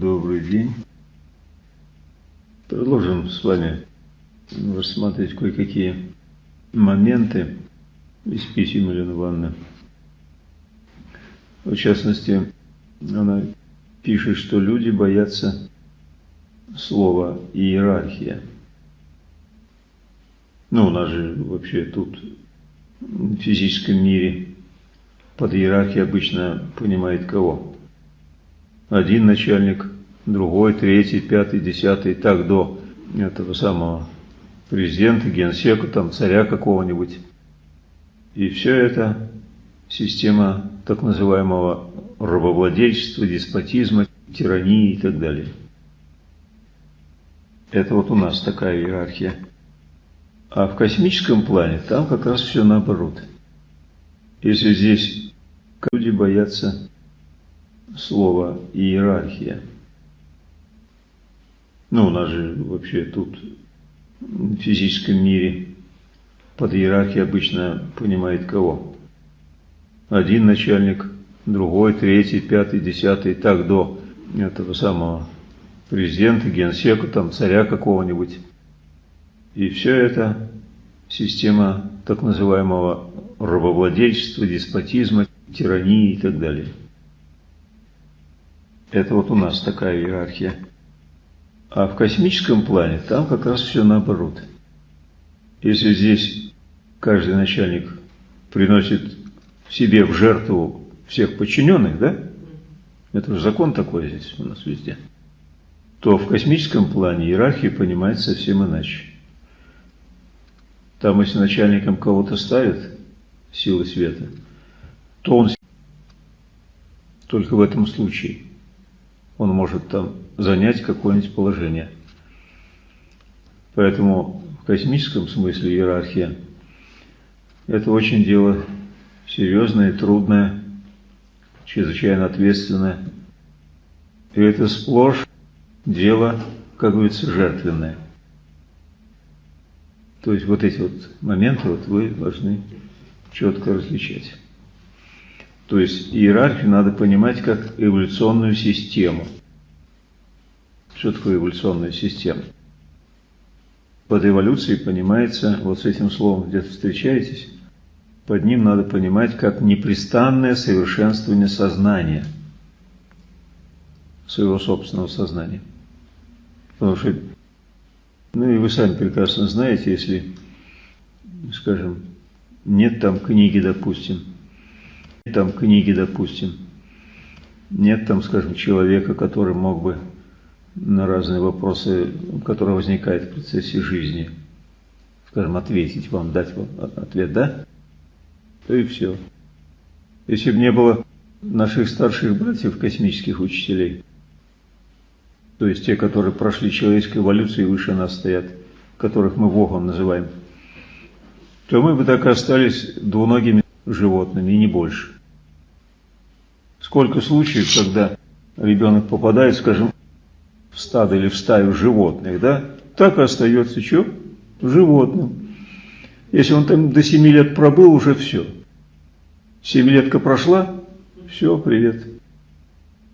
Добрый день. Продолжим с вами рассматривать кое-какие моменты из писем Елены Ивановны. В частности, она пишет, что люди боятся слова иерархия. Ну, у нас же вообще тут в физическом мире под иерархией обычно понимает кого? Один начальник, другой, третий, пятый, десятый, так до этого самого президента, генсека, там, царя какого-нибудь. И все это система так называемого рабовладельчества, деспотизма, тирании и так далее. Это вот у нас такая иерархия. А в космическом плане там как раз все наоборот. Если здесь Люди боятся слова иерархия. Ну, у нас же вообще тут в физическом мире под иерархией обычно понимает кого? Один начальник, другой, третий, пятый, десятый, так до этого самого президента, генсека, там, царя какого-нибудь. И все это система так называемого рабовладельчества, деспотизма, тирании и так далее. Это вот у нас такая иерархия. А в космическом плане там как раз все наоборот. Если здесь каждый начальник приносит себе в жертву всех подчиненных, да? Это же закон такой здесь у нас везде. То в космическом плане иерархия понимается совсем иначе. Там, если начальником кого-то ставят силы света – то он только в этом случае он может там занять какое-нибудь положение. Поэтому в космическом смысле иерархия – это очень дело серьезное, трудное, чрезвычайно ответственное. И это сплошь дело, как говорится, жертвенное. То есть вот эти вот моменты вот вы должны четко различать. То есть иерархию надо понимать как эволюционную систему. Что такое эволюционная система? Под эволюцией понимается, вот с этим словом где-то встречаетесь, под ним надо понимать как непрестанное совершенствование сознания, своего собственного сознания. Потому что, ну и вы сами прекрасно знаете, если, скажем, нет там книги, допустим, там книги, допустим, нет там, скажем, человека, который мог бы на разные вопросы, которые возникают в процессе жизни, скажем, ответить вам, дать вам ответ, да? То и все. Если бы не было наших старших братьев, космических учителей, то есть те, которые прошли человеческую эволюцию и выше нас стоят, которых мы Богом называем, то мы бы так и остались двуногими животными, и не больше. Сколько случаев, когда ребенок попадает, скажем, в стадо или в стаю животных, да, так и остается что? Животным. Если он там до 7 лет пробыл, уже все. Семилетка прошла, все, привет.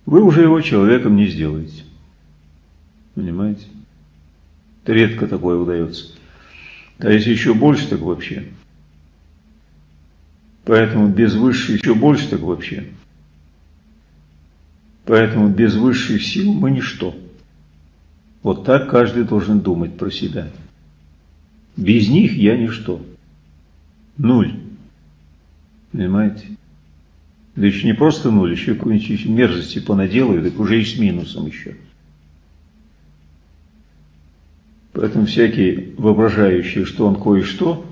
Вы уже его человеком не сделаете. Понимаете? Это редко такое удается. А если еще больше, так вообще. Поэтому без высшей еще больше, так вообще. Поэтому без высших сил мы ничто. Вот так каждый должен думать про себя. Без них я ничто. Нуль. Понимаете? Да еще не просто нуль, еще какую-нибудь мерзости понаделаю, так уже и с минусом еще. Поэтому всякий воображающий, что он кое-что,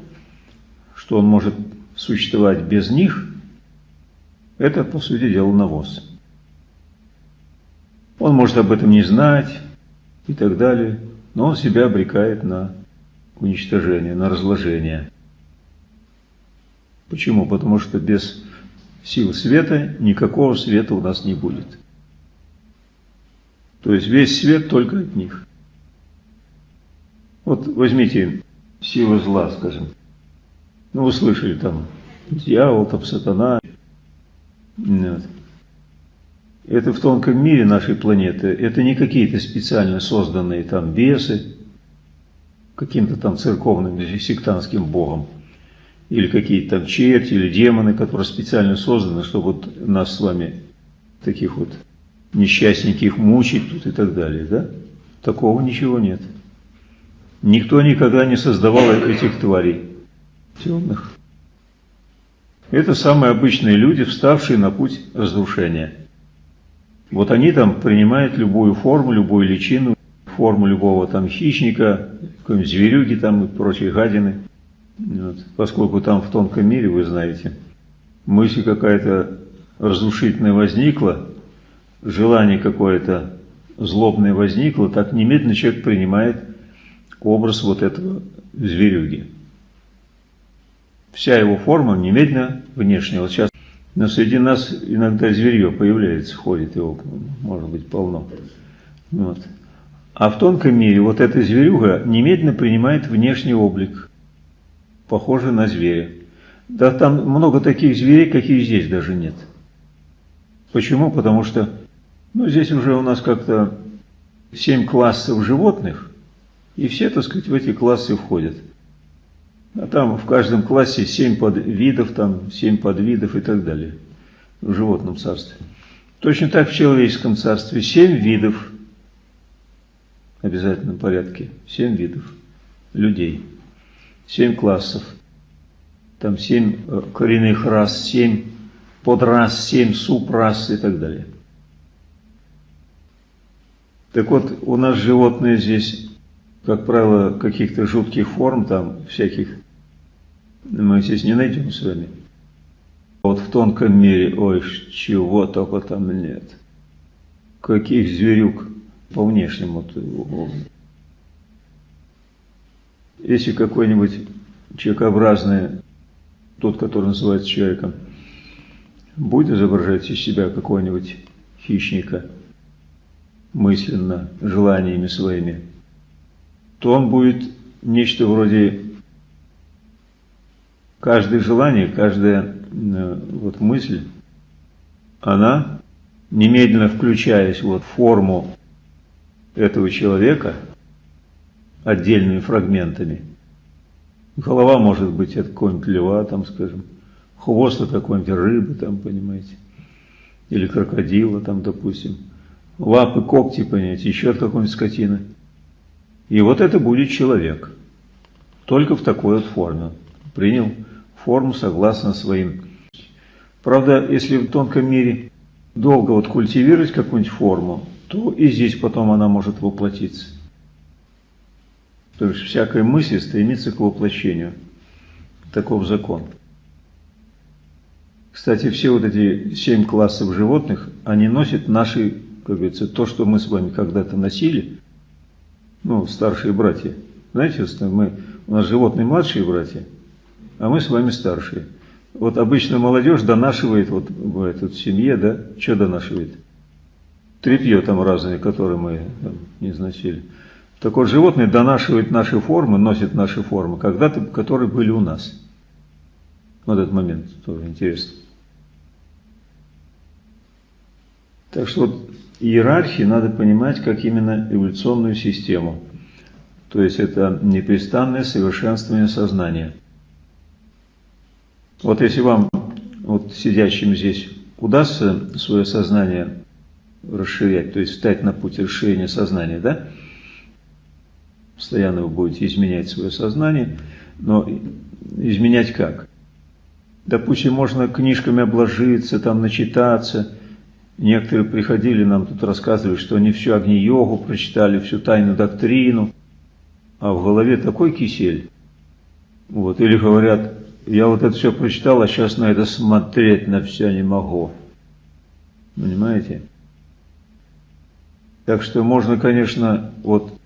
что он может существовать без них, это, по сути дела, навоз. Он может об этом не знать и так далее, но он себя обрекает на уничтожение, на разложение. Почему? Потому что без сил света никакого света у нас не будет. То есть весь свет только от них. Вот возьмите силу зла, скажем. Ну, вы слышали там, дьявол, там, сатана. Нет. это в тонком мире нашей планеты, это не какие-то специально созданные там бесы, каким-то там церковным сектантским богом, или какие-то там черти или демоны, которые специально созданы, чтобы вот нас с вами, таких вот несчастненьких, мучить тут и так далее, да? Такого ничего нет. Никто никогда не создавал этих тварей темных. Это самые обычные люди, вставшие на путь разрушения. Вот они там принимают любую форму, любую личину, форму любого там хищника, какой-нибудь зверюги там и прочие гадины. Вот. Поскольку там в тонком мире, вы знаете, мысль какая-то разрушительная возникла, желание какое-то злобное возникло, так немедленно человек принимает образ вот этого зверюги. Вся его форма немедленно внешняя. Вот сейчас но среди нас иногда зверье появляется, ходит его, может быть, полно. Вот. А в тонком мире вот эта зверюга немедленно принимает внешний облик, похожий на зверя. Да там много таких зверей, каких здесь даже нет. Почему? Потому что ну, здесь уже у нас как-то семь классов животных, и все, так сказать, в эти классы входят. А там в каждом классе семь подвидов, там семь подвидов и так далее. В животном царстве. Точно так в человеческом царстве семь видов. В обязательном порядке, семь видов людей, семь классов, там семь э, коренных рас, семь подрас, семь субрас и так далее. Так вот, у нас животные здесь, как правило, каких-то жутких форм, там всяких мы здесь не найдем с вами. Вот в тонком мире, ой, чего только там нет. Каких зверюк по внешнему. Если какой-нибудь человекообразный, тот, который называется человеком, будет изображать из себя какого-нибудь хищника мысленно, желаниями своими, то он будет нечто вроде каждое желание, каждая э, вот мысль, она, немедленно включаясь вот в форму этого человека, отдельными фрагментами, голова может быть от какого-нибудь льва, там, скажем, хвост от какой-нибудь рыбы, там, понимаете, или крокодила, там, допустим, лапы, когти, понимаете, еще от какой-нибудь скотины. И вот это будет человек, только в такой вот форме. Принял форму согласно своим. Правда, если в тонком мире долго вот культивировать какую-нибудь форму, то и здесь потом она может воплотиться. То есть всякая мысль стремится к воплощению. Таков закон. Кстати, все вот эти семь классов животных, они носят наши, как говорится, то, что мы с вами когда-то носили, ну, старшие братья. Знаете, мы, у нас животные младшие братья, а мы с вами старшие. Вот обычно молодежь донашивает, вот в семье, да, что донашивает? Трепье там разные, которые мы там, не износили. Так вот, животные донашивают наши формы, носят наши формы, когда-то, которые были у нас. Вот этот момент тоже интересно. Так что вот иерархии надо понимать как именно эволюционную систему. То есть это непрестанное совершенствование сознания. Вот если вам, вот сидящим здесь, удастся свое сознание расширять, то есть встать на путь расширения сознания, да? Постоянно вы будете изменять свое сознание, но изменять как? Допустим, можно книжками обложиться, там начитаться. Некоторые приходили, нам тут рассказывали, что они всю Агни-йогу прочитали, всю тайную доктрину, а в голове такой кисель. Вот, или говорят, я вот это все прочитал, а сейчас на это смотреть на все не могу. Понимаете? Так что можно, конечно, вот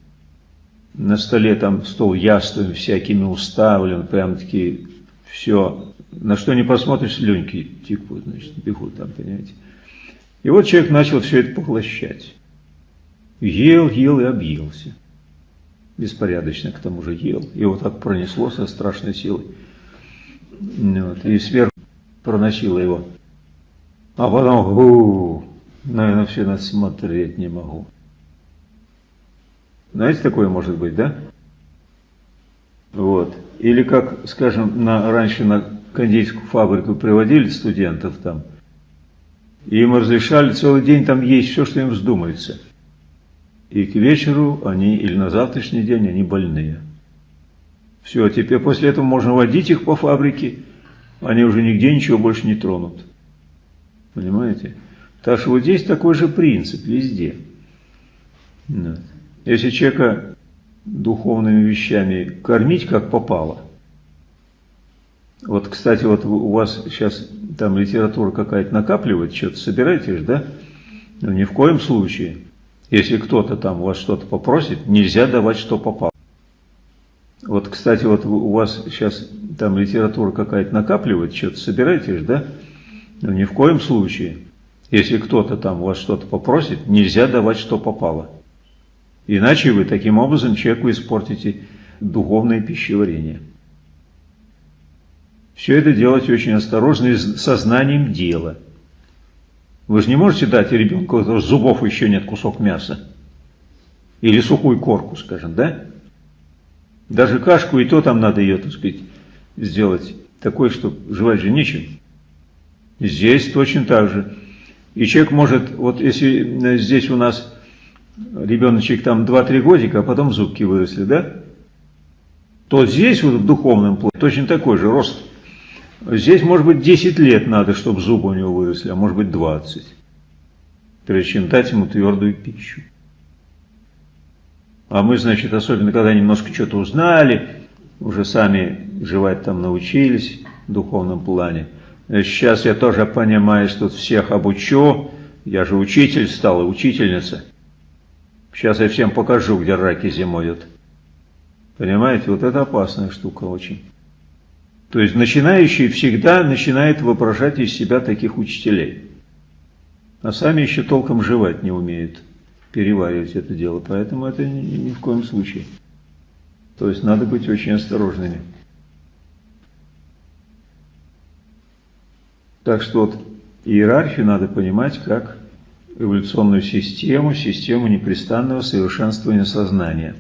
на столе там стол яствами всякими уставлен, прям такие все, на что не посмотришь, слюнки текут, значит, бегут там, понимаете. И вот человек начал все это поглощать. Ел, ел и объелся. Беспорядочно к тому же ел. И вот так пронесло со страшной силой. Вот, и сверху проносило его. А потом, у, Наверное, все нас смотреть не могу. Знаете, такое может быть, да? Вот. Или как, скажем, на, раньше на кондитерскую фабрику приводили студентов там, и им разрешали целый день там есть все, что им вздумается. И к вечеру они, или на завтрашний день, они больные. Все, теперь после этого можно водить их по фабрике, они уже нигде ничего больше не тронут. Понимаете? Так что вот здесь такой же принцип везде. Если человека духовными вещами кормить как попало, вот, кстати, вот у вас сейчас там литература какая-то накапливает, что-то собираетесь, да? Но ни в коем случае, если кто-то там вас что-то попросит, нельзя давать, что попало. Вот, кстати, вот у вас сейчас там литература какая-то накапливает, что-то собираетесь, да? Но ни в коем случае, если кто-то там у вас что-то попросит, нельзя давать, что попало. Иначе вы таким образом человеку испортите духовное пищеварение. Все это делать очень осторожно и сознанием дела. Вы же не можете дать ребенку, у зубов еще нет кусок мяса. Или сухую корку, скажем, да? Даже кашку и то там надо ее, так сказать, сделать такой, что жевать же нечем. Здесь точно так же. И человек может, вот если здесь у нас ребеночек там 2-3 годика, а потом зубки выросли, да? То здесь вот в духовном плане точно такой же рост. Здесь может быть 10 лет надо, чтобы зубы у него выросли, а может быть 20. Прежде чем дать ему твердую пищу. А мы, значит, особенно когда немножко что-то узнали, уже сами жевать там научились в духовном плане. Сейчас я тоже понимаю, что всех обучу. Я же учитель стал, учительница. Сейчас я всем покажу, где раки зимуют. Понимаете, вот это опасная штука очень. То есть начинающий всегда начинает воображать из себя таких учителей. А сами еще толком жевать не умеют, переваривать это дело. Поэтому это ни, в коем случае. То есть надо быть очень осторожными. Так что вот иерархию надо понимать как эволюционную систему, систему непрестанного совершенствования сознания.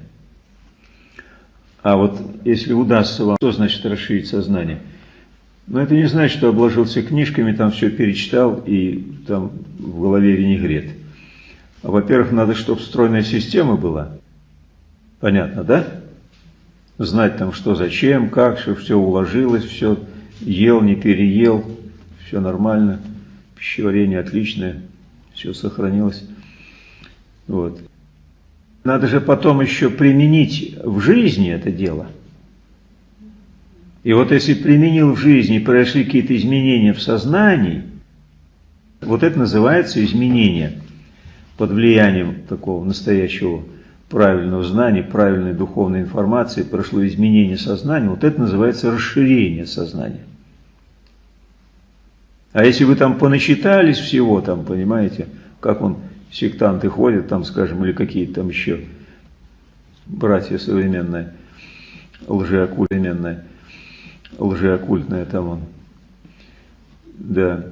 А вот если удастся вам, что значит расширить сознание? Но ну, это не значит, что обложился книжками, там все перечитал и там в голове винегрет. Во-первых, надо, чтобы стройная система была. Понятно, да? Знать там, что зачем, как, чтобы все уложилось, все ел, не переел, все нормально, пищеварение отличное все сохранилось. Вот. Надо же потом еще применить в жизни это дело. И вот если применил в жизни, произошли какие-то изменения в сознании, вот это называется изменение под влиянием такого настоящего правильного знания, правильной духовной информации, прошло изменение сознания, вот это называется расширение сознания. А если вы там понасчитались всего, там, понимаете, как он, сектанты ходят, там, скажем, или какие-то там еще братья современные, лжеоккультные, лжеоккультные там он, да,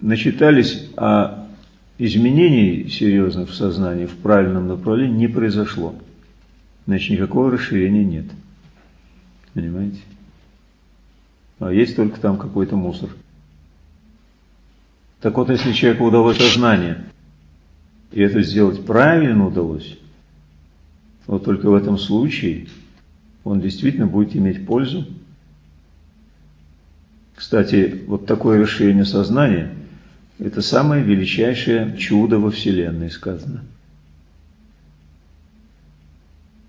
начитались, а изменений серьезных в сознании, в правильном направлении не произошло. Значит, никакого расширения нет. Понимаете? А есть только там какой-то мусор. Так вот, если человеку удалось сознание, и это сделать правильно удалось, вот только в этом случае он действительно будет иметь пользу. Кстати, вот такое расширение сознания – это самое величайшее чудо во Вселенной, сказано.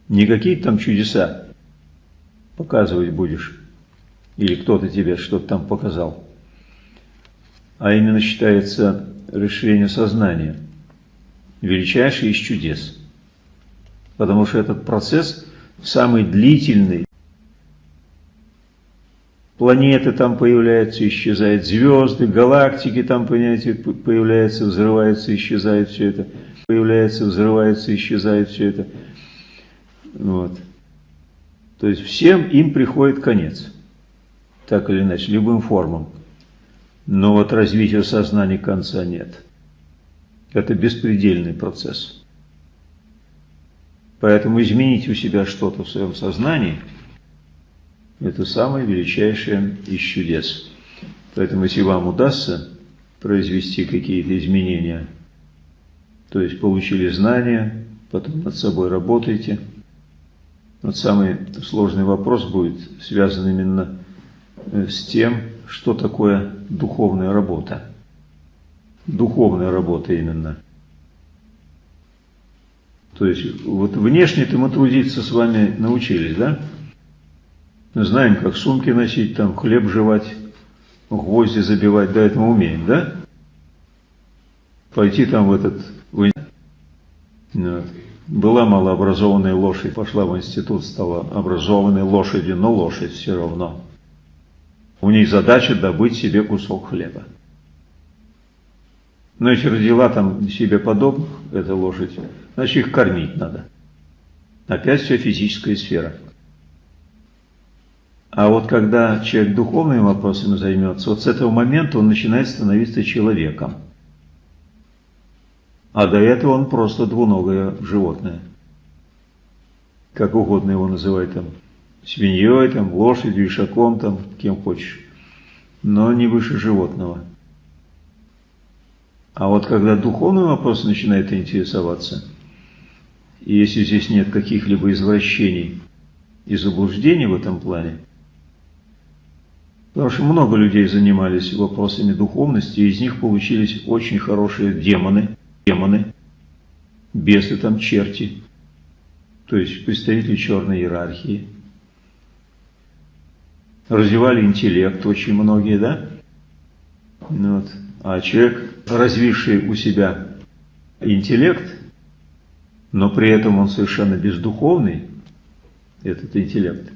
Не какие-то там чудеса показывать будешь, или кто-то тебе что-то там показал а именно считается расширение сознания, величайший из чудес. Потому что этот процесс самый длительный. Планеты там появляются, исчезают, звезды, галактики там, понимаете, появляются, взрываются, исчезает все это. Появляется, взрывается, исчезает все это. Вот. То есть всем им приходит конец. Так или иначе, любым формам. Но вот развития сознания конца нет. Это беспредельный процесс. Поэтому изменить у себя что-то в своем сознании – это самое величайшее из чудес. Поэтому если вам удастся произвести какие-то изменения, то есть получили знания, потом над собой работаете, вот самый сложный вопрос будет связан именно э, с тем, что такое духовная работа. Духовная работа именно – то есть вот внешне-то мы трудиться с вами научились, да? Знаем, как сумки носить, там хлеб жевать, гвозди забивать, да, это мы умеем, да? Пойти там в этот... Вот. Была малообразованная лошадь, пошла в институт, стала образованной лошадью, но лошадь все равно. У них задача добыть себе кусок хлеба. Но если родила там себе подобных, эта лошадь, значит их кормить надо. Опять все физическая сфера. А вот когда человек духовными вопросами займется, вот с этого момента он начинает становиться человеком. А до этого он просто двуногое животное. Как угодно его называть там, свиньей, там, лошадью, ишаком, там, кем хочешь. Но не выше животного. А вот когда духовный вопрос начинает интересоваться, и если здесь нет каких-либо извращений и заблуждений в этом плане, потому что много людей занимались вопросами духовности, и из них получились очень хорошие демоны, демоны, бесы там, черти, то есть представители черной иерархии. Развивали интеллект очень многие, да? Ну вот. А человек, развивший у себя интеллект, но при этом он совершенно бездуховный, этот интеллект,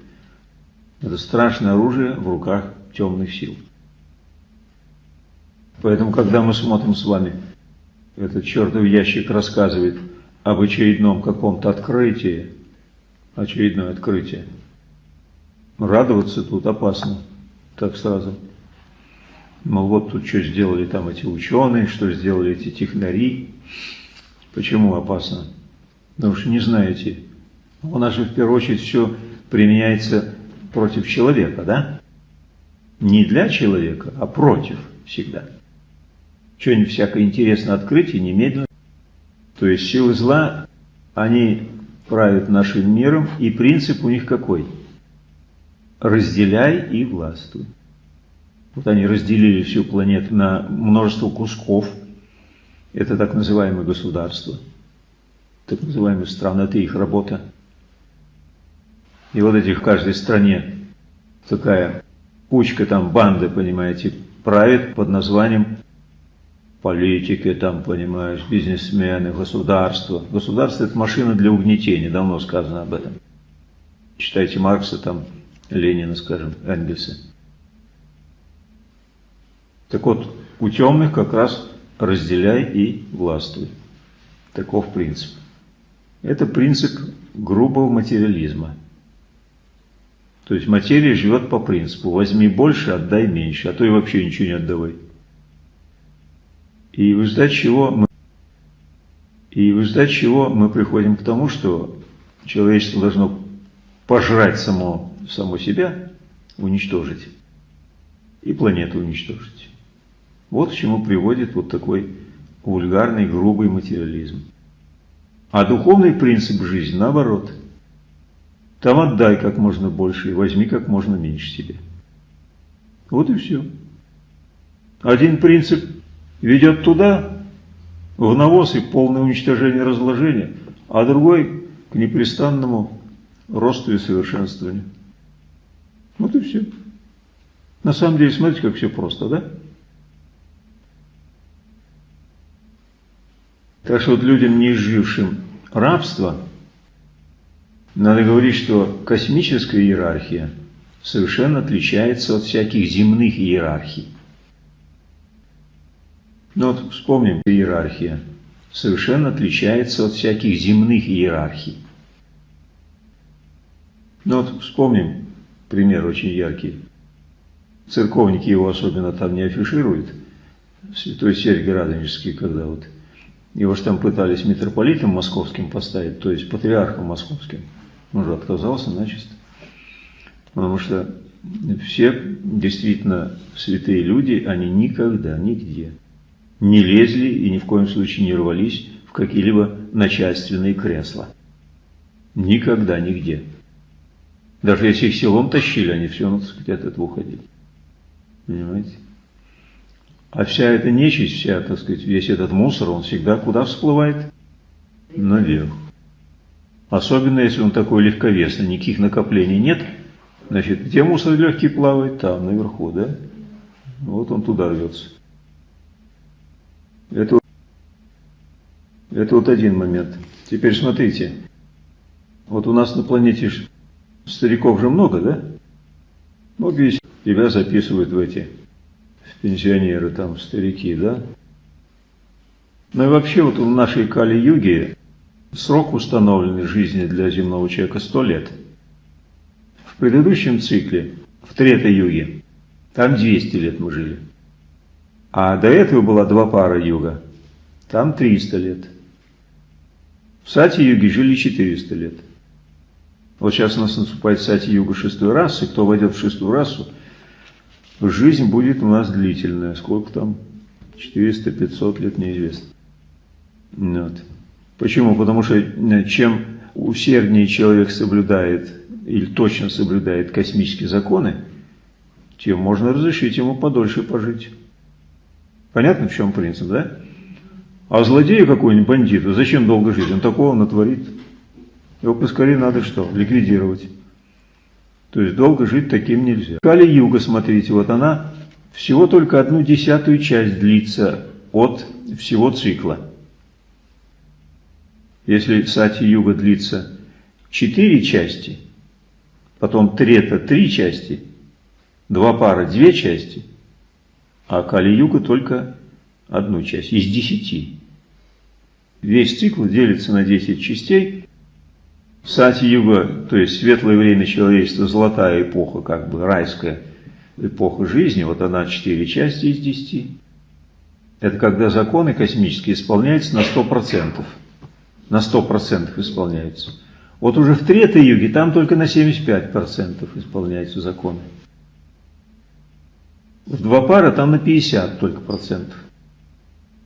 это страшное оружие в руках темных сил. Поэтому, когда мы смотрим с вами, этот чертов ящик рассказывает об очередном каком-то открытии, очередное открытие, радоваться тут опасно, так сразу. Мол, вот тут что сделали там эти ученые, что сделали эти технари. Почему опасно? Потому что не знаете. У нас же в первую очередь все применяется против человека, да? Не для человека, а против всегда. Что-нибудь всякое интересное открытие немедленно. То есть силы зла, они правят нашим миром, и принцип у них какой? Разделяй и властвуй. Вот они разделили всю планету на множество кусков. Это так называемое государство. Так называемые страны, это их работа. И вот эти в каждой стране такая кучка там банды, понимаете, правит под названием политики, там, понимаешь, бизнесмены, государство. Государство – это машина для угнетения, давно сказано об этом. Читайте Маркса, там, Ленина, скажем, Энгельса. Так вот, у темных как раз разделяй и властвуй. Таков принцип. Это принцип грубого материализма. То есть материя живет по принципу возьми больше, отдай меньше, а то и вообще ничего не отдавай. И в результате чего мы, и в результате чего мы приходим к тому, что человечество должно пожрать само, само себя, уничтожить, и планету уничтожить. Вот к чему приводит вот такой вульгарный, грубый материализм. А духовный принцип жизни наоборот. Там отдай как можно больше и возьми как можно меньше себе. Вот и все. Один принцип ведет туда, в навоз и полное уничтожение разложения, а другой к непрестанному росту и совершенствованию. Вот и все. На самом деле, смотрите, как все просто, да? Так что вот людям, не изжившим рабство, надо говорить, что космическая иерархия совершенно отличается от всяких земных иерархий. Ну вот вспомним, иерархия совершенно отличается от всяких земных иерархий. Ну вот вспомним пример очень яркий. Церковники его особенно там не афишируют. Святой Сергий Радонежский, когда вот Его же там пытались митрополитом московским поставить, то есть патриархом московским. Он же отказался начисто. Потому что все действительно святые люди, они никогда, нигде не лезли и ни в коем случае не рвались в какие-либо начальственные кресла. Никогда, нигде. Даже если их селом тащили, они все равно, так сказать, от этого уходили. Понимаете? А вся эта нечисть, вся, так сказать, весь этот мусор, он всегда куда всплывает? Наверх. Особенно, если он такой легковесный, никаких накоплений нет, значит, где мусор легкий плавает? Там, наверху, да? Вот он туда рвется. Это, это вот один момент. Теперь смотрите. Вот у нас на планете стариков же много, да? Видите, тебя записывают в эти пенсионеры, там, старики, да? Ну и вообще вот в нашей Кали-Юге срок установленной жизни для земного человека 100 лет. В предыдущем цикле, в Трета-Юге, там 200 лет мы жили. А до этого была два пара юга, там 300 лет. В Сати-Юге жили 400 лет. Вот сейчас у нас наступает Сати-Юга шестой расы, кто войдет в шестую расу, жизнь будет у нас длительная. Сколько там? 400-500 лет неизвестно. Вот. Почему? Потому что э, чем усерднее человек соблюдает или точно соблюдает космические законы, тем можно разрешить ему подольше пожить. Понятно, в чем принцип, да? А злодею какой-нибудь бандиту, зачем долго жить? Он такого натворит. Его поскорее надо что? Ликвидировать. То есть долго жить таким нельзя. Кали-юга, смотрите, вот она всего только одну десятую часть длится от всего цикла. Если сати-юга длится четыре части, потом трета три части, два пара две части, а кали-юга только одну часть из десяти. Весь цикл делится на десять частей, Сати-юга, то есть светлое время человечества, золотая эпоха, как бы райская эпоха жизни, вот она четыре части из десяти. Это когда законы космические исполняются на сто процентов. На сто процентов исполняются. Вот уже в Третьей юге там только на 75% исполняются законы. В два пара там на 50 только процентов.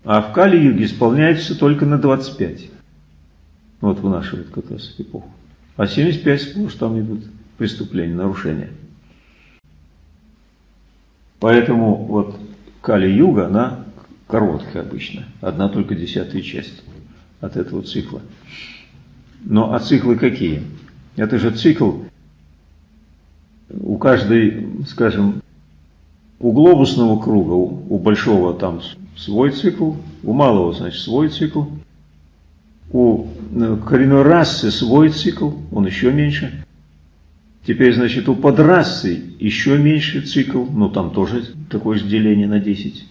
А в Кали-юге исполняется только на 25. Вот в нашу вот как раз эпоху. А 75 сплошь там идут преступления, нарушения. Поэтому вот Кали-Юга, она короткая обычно, одна только десятая часть от этого цикла. Но а циклы какие? Это же цикл, у каждой, скажем, у глобусного круга, у, у большого там свой цикл, у малого, значит, свой цикл, у э, коренной расы свой цикл, он еще меньше. Теперь, значит, у подрасы еще меньше цикл, ну там тоже такое же деление на 10.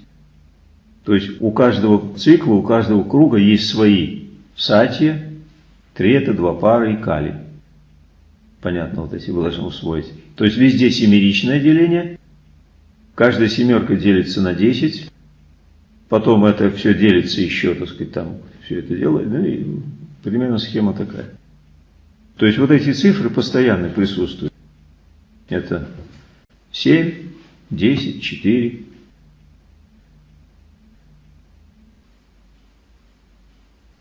То есть у каждого цикла, у каждого круга есть свои сатья, трета, два пары и кали. Понятно, вот эти вы должны усвоить. То есть везде семеричное деление, каждая семерка делится на 10, потом это все делится еще, так сказать, там все это делает, ну и примерно схема такая. То есть вот эти цифры постоянно присутствуют. Это 7, 10, 4.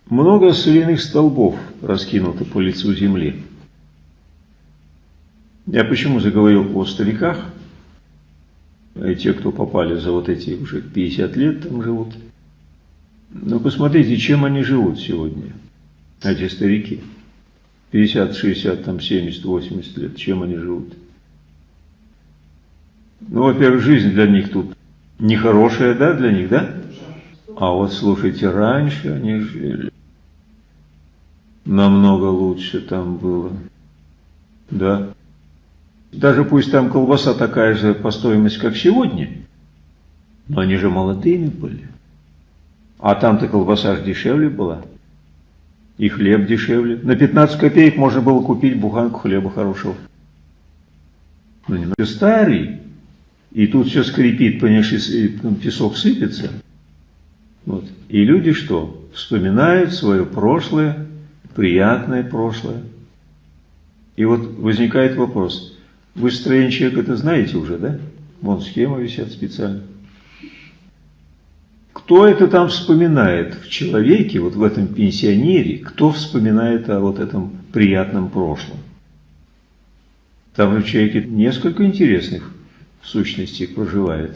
Много соляных столбов раскинуто по лицу земли. Я почему заговорил о стариках? И те, кто попали за вот эти уже 50 лет, там живут – ну, посмотрите, чем они живут сегодня, эти старики. 50, 60, там 70, 80 лет, чем они живут? Ну, во-первых, жизнь для них тут нехорошая, да, для них, да? А вот слушайте, раньше они жили. Намного лучше там было. Да. Даже пусть там колбаса такая же по стоимости, как сегодня, но они же молодыми были. А там-то колбаса же дешевле была. И хлеб дешевле. На 15 копеек можно было купить буханку хлеба хорошего. Ну, немного старый. И тут все скрипит, понимаешь, и песок сыпется. Вот. И люди что? Вспоминают свое прошлое, приятное прошлое. И вот возникает вопрос. Вы строение человека это знаете уже, да? Вон схема висят специально. Кто это там вспоминает в человеке, вот в этом пенсионере, кто вспоминает о вот этом приятном прошлом? Там в человеке несколько интересных сущностей проживает.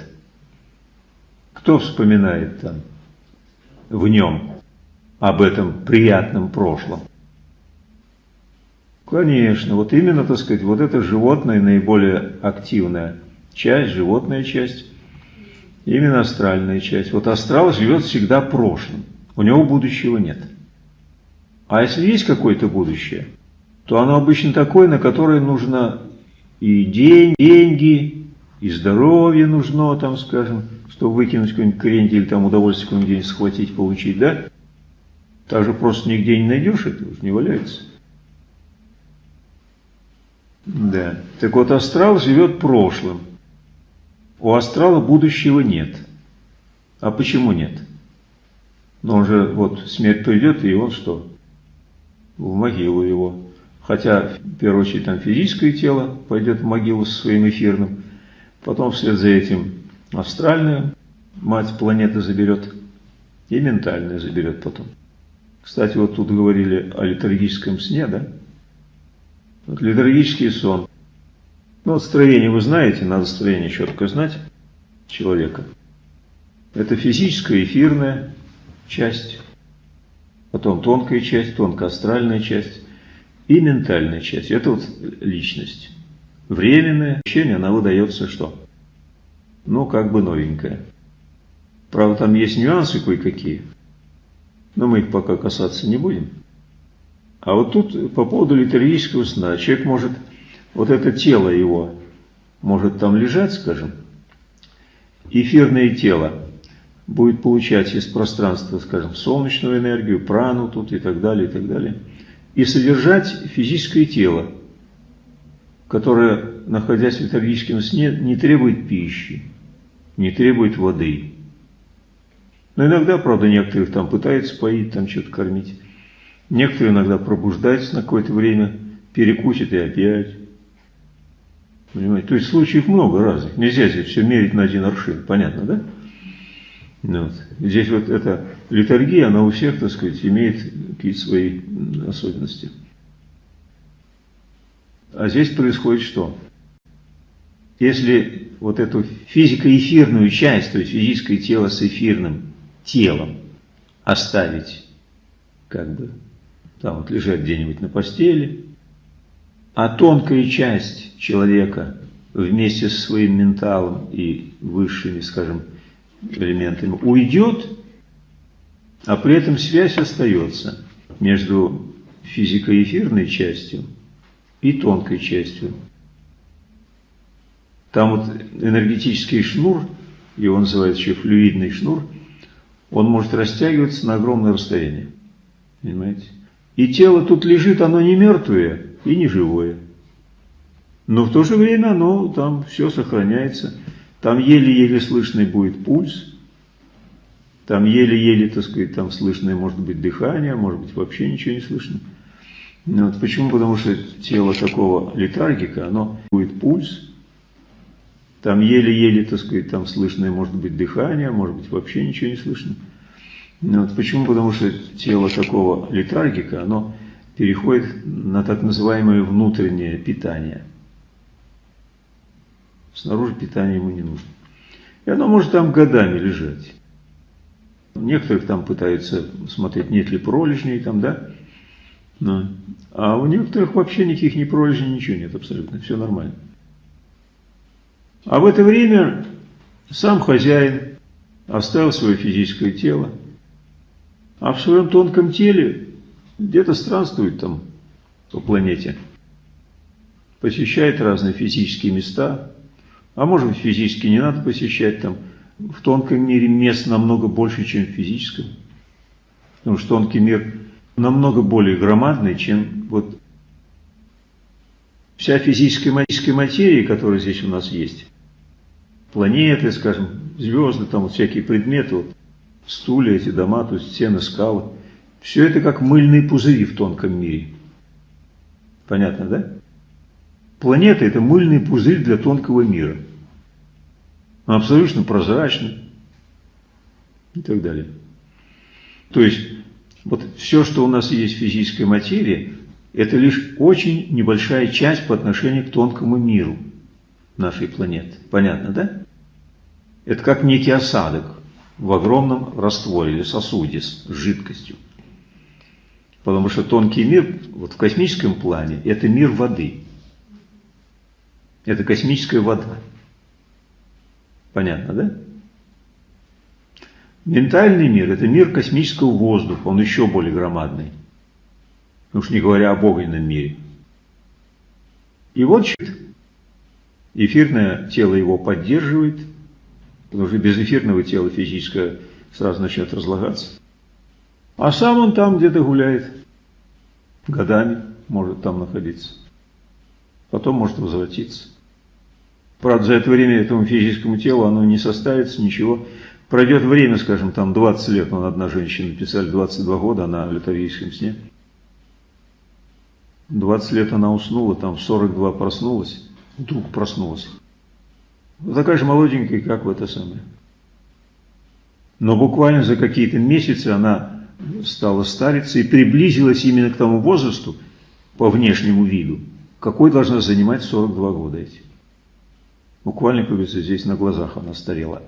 Кто вспоминает там в нем об этом приятном прошлом? Конечно, вот именно, так сказать, вот это животное наиболее активная часть, животная часть, именно астральная часть. Вот астрал живет всегда прошлым, у него будущего нет. А если есть какое-то будущее, то оно обычно такое, на которое нужно и день, деньги, и здоровье нужно, там, скажем, чтобы выкинуть какой-нибудь крендель, там удовольствие какой-нибудь схватить, получить, да? Так же просто нигде не найдешь, это уже не валяется. Да. Так вот, астрал живет прошлым. У астрала будущего нет. А почему нет? Но он же, вот, смерть придет, и он что? В могилу его. Хотя, в первую очередь, там физическое тело пойдет в могилу со своим эфирным. Потом вслед за этим астральную мать планеты заберет. И ментальную заберет потом. Кстати, вот тут говорили о литургическом сне, да? Вот литургический сон. Ну, вот строение вы знаете, надо строение четко знать человека. Это физическая, эфирная часть, потом тонкая часть, тонкоастральная часть и ментальная часть. Это вот личность. Временное ощущение, она выдается что? Ну, как бы новенькая. Правда, там есть нюансы кое-какие, но мы их пока касаться не будем. А вот тут по поводу литургического сна. Человек может, вот это тело его, может там лежать, скажем, эфирное тело будет получать из пространства, скажем, солнечную энергию, прану тут и так далее, и так далее, и содержать физическое тело, которое, находясь в литургическом сне, не требует пищи, не требует воды. Но иногда, правда, некоторых там пытаются поить, там что-то кормить. Некоторые иногда пробуждаются на какое-то время, перекусят и опять. Понимаете? То есть случаев много разных. Нельзя здесь все мерить на один аршин. Понятно, да? Ну вот. Здесь вот эта литургия, она у всех, так сказать, имеет какие-то свои особенности. А здесь происходит что? Если вот эту физико-эфирную часть, то есть физическое тело с эфирным телом оставить как бы там вот лежать где-нибудь на постели, а тонкая часть человека вместе со своим менталом и высшими, скажем, элементами уйдет, а при этом связь остается между физико-эфирной частью и тонкой частью. Там вот энергетический шнур, его называют еще флюидный шнур, он может растягиваться на огромное расстояние. Понимаете? И тело тут лежит, оно не мертвое и не живое. Но в то же время оно там все сохраняется. Там еле-еле слышный будет пульс. Там еле-еле, так сказать, там слышное может быть дыхание, может быть вообще ничего не слышно. Ну вот почему? Потому что тело такого летаргика, оно будет пульс. Там еле-еле, так сказать, там слышное может быть дыхание, может быть вообще ничего не слышно. Ну, вот почему? Потому что тело такого летаргика, оно переходит на так называемое внутреннее питание. Снаружи питание ему не нужно. И оно может там годами лежать. Некоторых там пытаются смотреть, нет ли пролежней там, да? Но. А у некоторых вообще никаких ни пролежней, ничего нет абсолютно, все нормально. А в это время сам хозяин оставил свое физическое тело, а в своем тонком теле где-то странствует там по планете, посещает разные физические места, а может быть физически не надо посещать там, в тонком мире мест намного больше, чем в физическом, потому что тонкий мир намного более громадный, чем вот вся физическая материя, которая здесь у нас есть. Планеты, скажем, звезды, там вот всякие предметы, вот, стулья, эти дома, то есть стены, скалы. Все это как мыльные пузыри в тонком мире. Понятно, да? Планета – это мыльный пузырь для тонкого мира. Он абсолютно прозрачный и так далее. То есть, вот все, что у нас есть в физической материи, это лишь очень небольшая часть по отношению к тонкому миру нашей планеты. Понятно, да? Это как некий осадок в огромном растворе или сосуде с жидкостью. Потому что тонкий мир, вот в космическом плане, это мир воды. Это космическая вода. Понятно, да? Ментальный мир – это мир космического воздуха, он еще более громадный. Уж не говоря об огненном мире. И вот эфирное тело его поддерживает, потому что без эфирного тела физическое сразу начнет разлагаться. А сам он там где-то гуляет, годами может там находиться. Потом может возвратиться. Правда, за это время этому физическому телу оно не составится, ничего. Пройдет время, скажем, там 20 лет, вон одна женщина писали 22 года, она в летаргическом сне. 20 лет она уснула, там в 42 проснулась, вдруг проснулась. Такая же молоденькая, как в это самое. Но буквально за какие-то месяцы она стала стариться и приблизилась именно к тому возрасту, по внешнему виду, какой должна занимать 42 года эти. Буквально, как говорится, здесь на глазах она старела.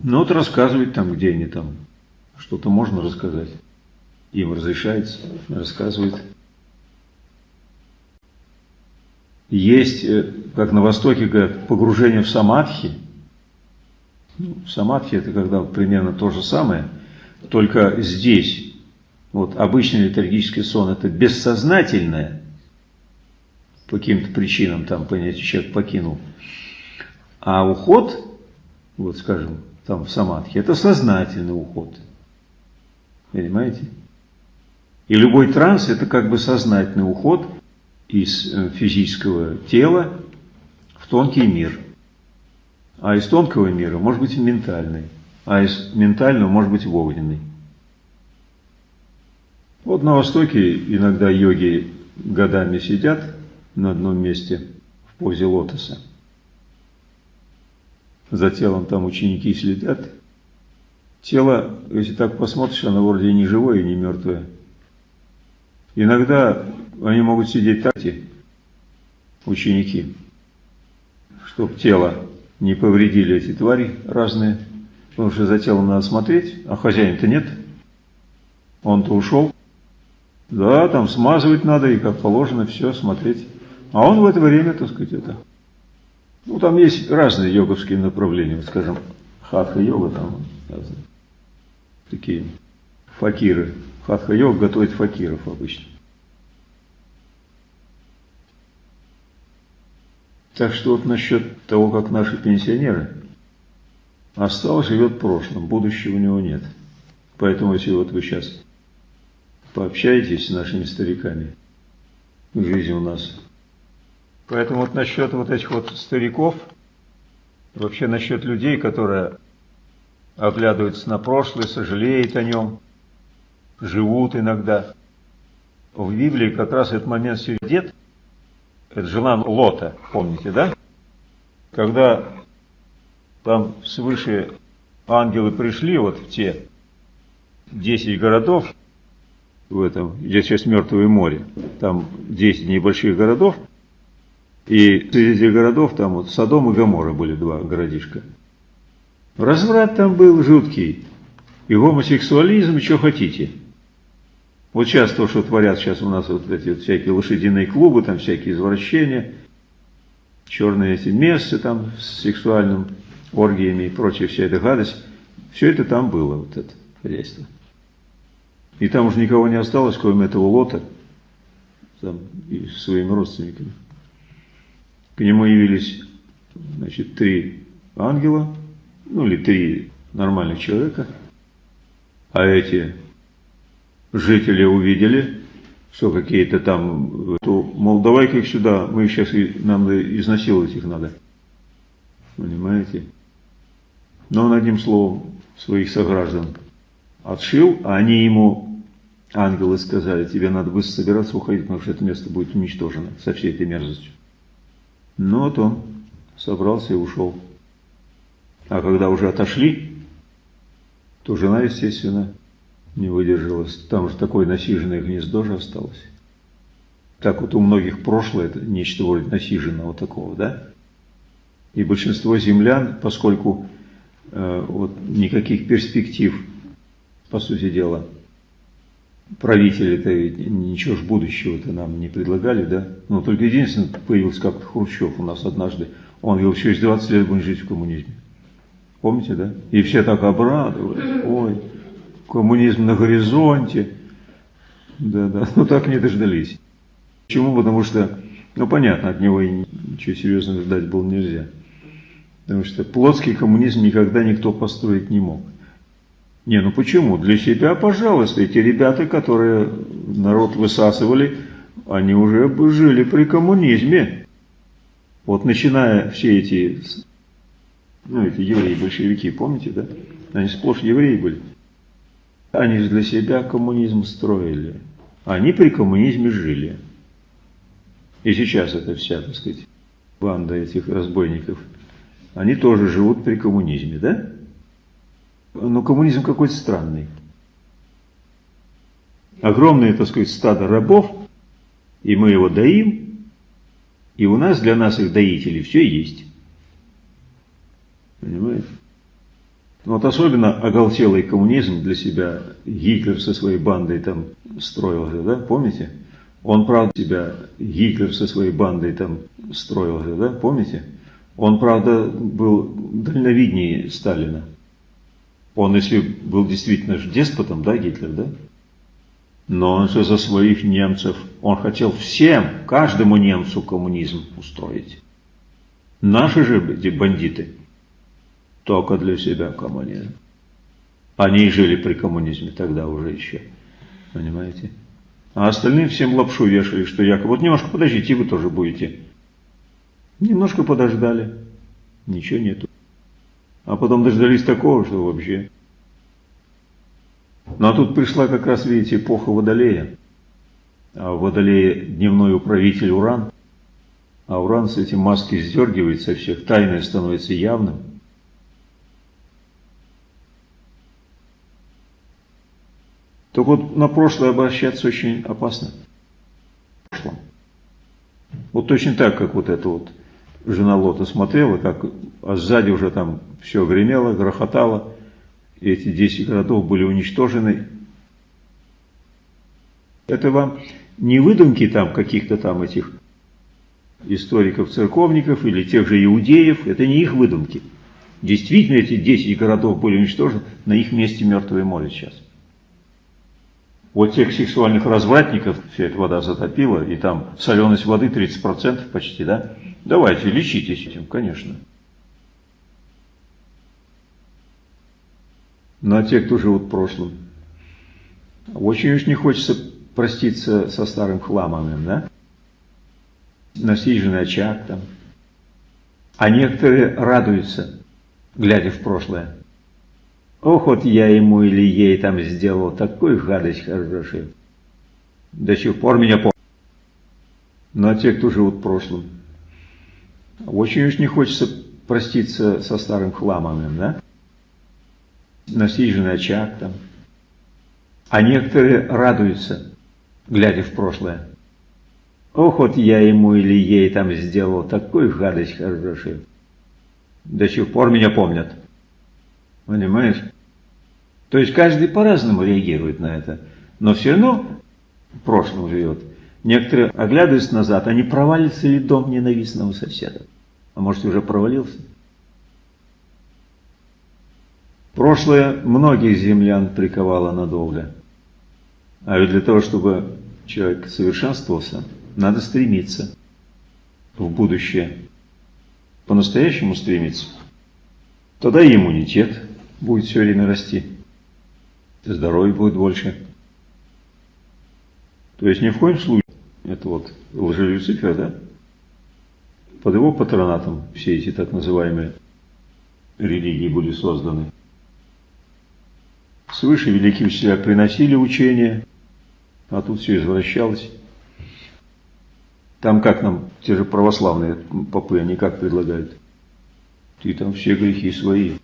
Ну вот рассказывает там, где они там, что-то можно рассказать. Им разрешается, рассказывает. Есть, э, как на Востоке говорят, погружение в самадхи. Ну, самадхи это когда примерно то же самое, только здесь, вот обычный летаргический сон это бессознательное, по каким-то причинам там понятие человек покинул. А уход, вот скажем, там в самадхи, это сознательный уход. Понимаете? И любой транс это как бы сознательный уход из э, физического тела в тонкий мир. А из тонкого мира может быть ментальный, а из ментального может быть огненный. Вот на Востоке иногда йоги годами сидят на одном месте в позе лотоса. За телом там ученики следят. Тело, если так посмотришь, оно вроде не живое и не мертвое. Иногда они могут сидеть так, ученики, чтобы тело не повредили эти твари разные, потому что за телом надо смотреть, а хозяина-то нет. Он-то ушел. Да, там смазывать надо и как положено все смотреть. А он в это время, так сказать, это... Ну, там есть разные йоговские направления, вот, скажем, хатха-йога, там такие факиры. Хатха-йога готовит факиров обычно. Так что вот насчет того, как наши пенсионеры, остался живет в прошлом, будущего у него нет. Поэтому, если вот вы сейчас пообщаетесь с нашими стариками, жизнь у нас Поэтому вот насчет вот этих вот стариков, вообще насчет людей, которые оглядываются на прошлое, сожалеют о нем, живут иногда. В Библии как раз этот момент дед, это жена Лота, помните, да? Когда там свыше ангелы пришли вот в те 10 городов, в этом, где сейчас Мертвое море, там 10 небольших городов, и среди городов там вот Содом и Гамора были два городишка. Разврат там был жуткий. И гомосексуализм, что хотите. Вот сейчас то, что творят сейчас у нас вот эти вот всякие лошадиные клубы, там всякие извращения, черные эти места там с сексуальным оргиями и прочее, вся эта гадость, все это там было, вот это хозяйство. И там уже никого не осталось, кроме этого лота, там, и своими родственниками. К нему явились значит, три ангела, ну или три нормальных человека, а эти жители увидели, что какие-то там, то, мол, давай-ка их сюда, мы сейчас, нам изнасиловать их надо. Понимаете? Но он одним словом своих сограждан отшил, а они ему, ангелы, сказали, тебе надо быстро собираться уходить, потому что это место будет уничтожено со всей этой мерзостью. Ну вот он собрался и ушел. А когда уже отошли, то жена, естественно, не выдержалась. Там же такое насиженное гнездо же осталось. Так вот у многих прошлое это нечто вроде насиженного такого, да? И большинство землян, поскольку э, вот никаких перспектив, по сути дела, правители-то ничего ж будущего-то нам не предлагали, да? Но только единственное, появился как-то Хрущев у нас однажды. Он говорил, через 20 лет будем жить в коммунизме. Помните, да? И все так обрадовались. Ой, коммунизм на горизонте. Да-да, ну так не дождались. Почему? Потому что, ну понятно, от него и ничего серьезного ждать было нельзя. Потому что плотский коммунизм никогда никто построить не мог. Не, ну почему? Для себя, пожалуйста, эти ребята, которые народ высасывали, они уже жили при коммунизме. Вот начиная все эти, ну эти евреи-большевики, помните, да? Они сплошь евреи были. Они же для себя коммунизм строили. Они при коммунизме жили. И сейчас это вся, так сказать, банда этих разбойников. Они тоже живут при коммунизме, да? Но коммунизм какой-то странный. Огромное, так сказать, стадо рабов, и мы его доим, и у нас для нас их доителей все есть. Понимаете? Вот особенно оголтелый коммунизм для себя Гитлер со своей бандой там строил да, помните? Он, правда, себя Гитлер со своей бандой там строил да, помните? Он, правда, был дальновиднее Сталина. Он, если был действительно же деспотом, да, Гитлер, да? Но он же за своих немцев, он хотел всем, каждому немцу коммунизм устроить. Наши же бандиты – только для себя коммунизм. Они жили при коммунизме тогда уже еще. Понимаете? А остальные всем лапшу вешали, что якобы, вот немножко подождите, вы тоже будете. Немножко подождали, ничего нету. А потом дождались такого, что вообще. Ну а тут пришла как раз, видите, эпоха Водолея. А в Водолее дневной управитель Уран. А Уран с этим маски сдергивает со всех, тайное становится явным. Так вот, на прошлое обращаться очень опасно. Вот точно так, как вот эта вот жена Лота смотрела, как а сзади уже там все гремело, грохотало, и эти 10 городов были уничтожены. Это вам не выдумки там каких-то там этих историков-церковников или тех же иудеев, это не их выдумки. Действительно, эти 10 городов были уничтожены, на их месте мертвое море сейчас. Вот тех сексуальных развратников вся эта вода затопила, и там соленость воды 30% почти, да? Давайте, лечитесь этим, конечно. Ну а те, кто живут в прошлом, очень уж не хочется проститься со старым хламом, да? Насиженный очаг там. А некоторые радуются, глядя в прошлое. Ох, вот я ему или ей там сделал такую гадость хорошую. До сих пор меня помнят. Но те, кто живут в прошлом, очень уж не хочется проститься со старым хламом, да? Насиженный очаг там. А некоторые радуются, глядя в прошлое. Ох, вот я ему или ей там сделал такую гадость хорошую. До сих пор меня помнят. Понимаешь? То есть каждый по-разному реагирует на это. Но все равно в прошлом живет. Некоторые, оглядываясь назад, они провалится ли дом ненавистного соседа? А может, уже провалился? Прошлое многих землян приковало надолго. А ведь для того, чтобы человек совершенствовался, надо стремиться в будущее. По-настоящему стремиться. Тогда и иммунитет будет все время расти. Здоровье будет больше. То есть ни в коем случае, это вот лжелюцифер, да, под его патронатом все эти так называемые религии были созданы. Свыше великие учителя приносили учения, а тут все извращалось. Там как нам, те же православные попы, они как предлагают? Ты там все грехи свои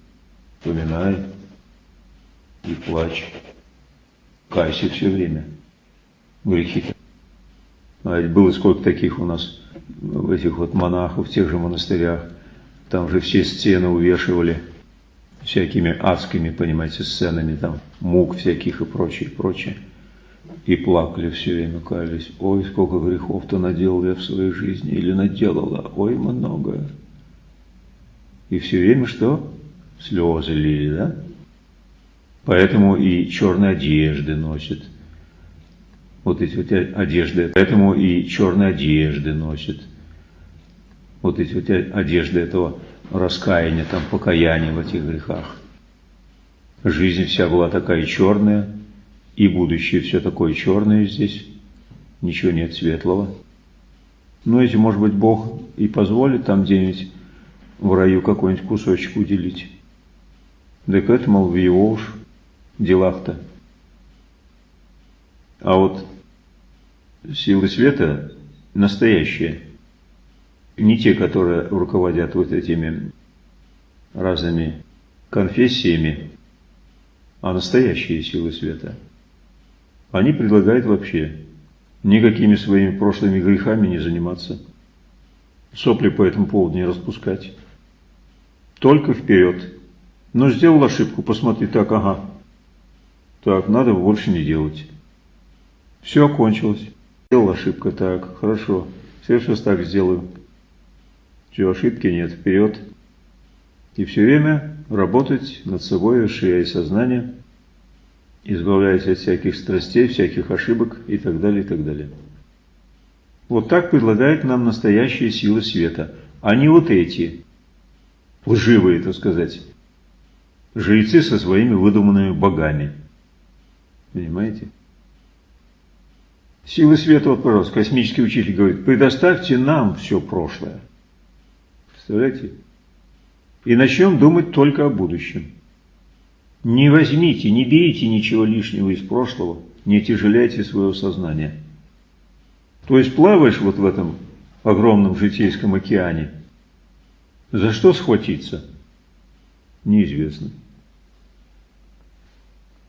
поминай и плачь. Кайся все время. Грехи-то. А ведь было сколько таких у нас, в этих вот монахов, в тех же монастырях. Там же все стены увешивали всякими адскими, понимаете, сценами, там, мук всяких и прочее, прочее. И плакали все время, каялись. Ой, сколько грехов-то наделал я в своей жизни, или наделала, ой, много. И все время что? Слезы лили, да? Поэтому и черные одежды носят. Вот эти вот одежды. Поэтому и черные одежды носят. Вот эти вот одежды этого раскаяния, там, покаяния в этих грехах. Жизнь вся была такая черная, и будущее все такое черное здесь, ничего нет светлого. Но если, может быть, Бог и позволит там где-нибудь в раю какой-нибудь кусочек уделить. Так это, мол, в его уж делах-то. А вот силы света настоящие, не те, которые руководят вот этими разными конфессиями, а настоящие силы света. Они предлагают вообще никакими своими прошлыми грехами не заниматься, сопли по этому поводу не распускать, только вперед. Но сделал ошибку, посмотри, так, ага, так, надо больше не делать. Все окончилось. Сделал ошибка, так, хорошо. Все сейчас так сделаю. Все, ошибки нет, вперед. И все время работать над собой, расширяя сознание, избавляясь от всяких страстей, всяких ошибок и так далее, и так далее. Вот так предлагает нам настоящие силы света, а не вот эти, лживые, так сказать, жрецы со своими выдуманными богами. Понимаете? Силы света, вот, пожалуйста, космический учитель говорит, предоставьте нам все прошлое. Представляете? И начнем думать только о будущем. Не возьмите, не берите ничего лишнего из прошлого, не тяжеляйте свое сознание. То есть плаваешь вот в этом огромном житейском океане. За что схватиться? Неизвестно.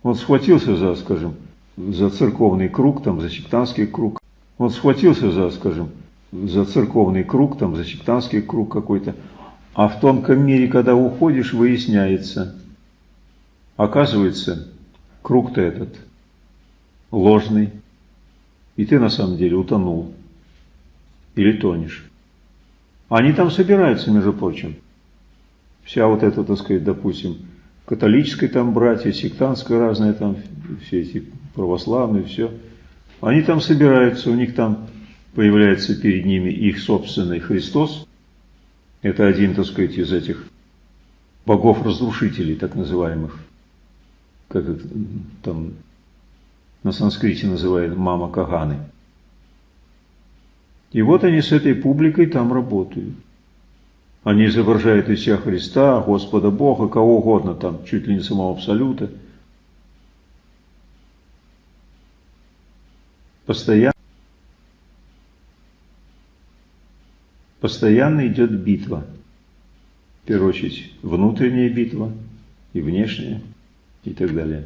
Он схватился за, скажем, за церковный круг, там, за сектантский круг. Он схватился за, скажем, за церковный круг, там, за сектантский круг какой-то. А в тонком мире, когда уходишь, выясняется, оказывается, круг-то этот ложный, и ты на самом деле утонул или тонешь. Они там собираются, между прочим. Вся вот эта, так сказать, допустим, католической там братья, сектантское разное там, все эти православные, все. Они там собираются, у них там появляется перед ними их собственный Христос. Это один, так сказать, из этих богов-разрушителей, так называемых. Как это там на санскрите называют мама Каганы. И вот они с этой публикой там работают. Они изображают из себя Христа, Господа Бога, кого угодно там, чуть ли не самого Абсолюта. Постоянно, постоянно идет битва. В первую очередь внутренняя битва и внешняя и так далее.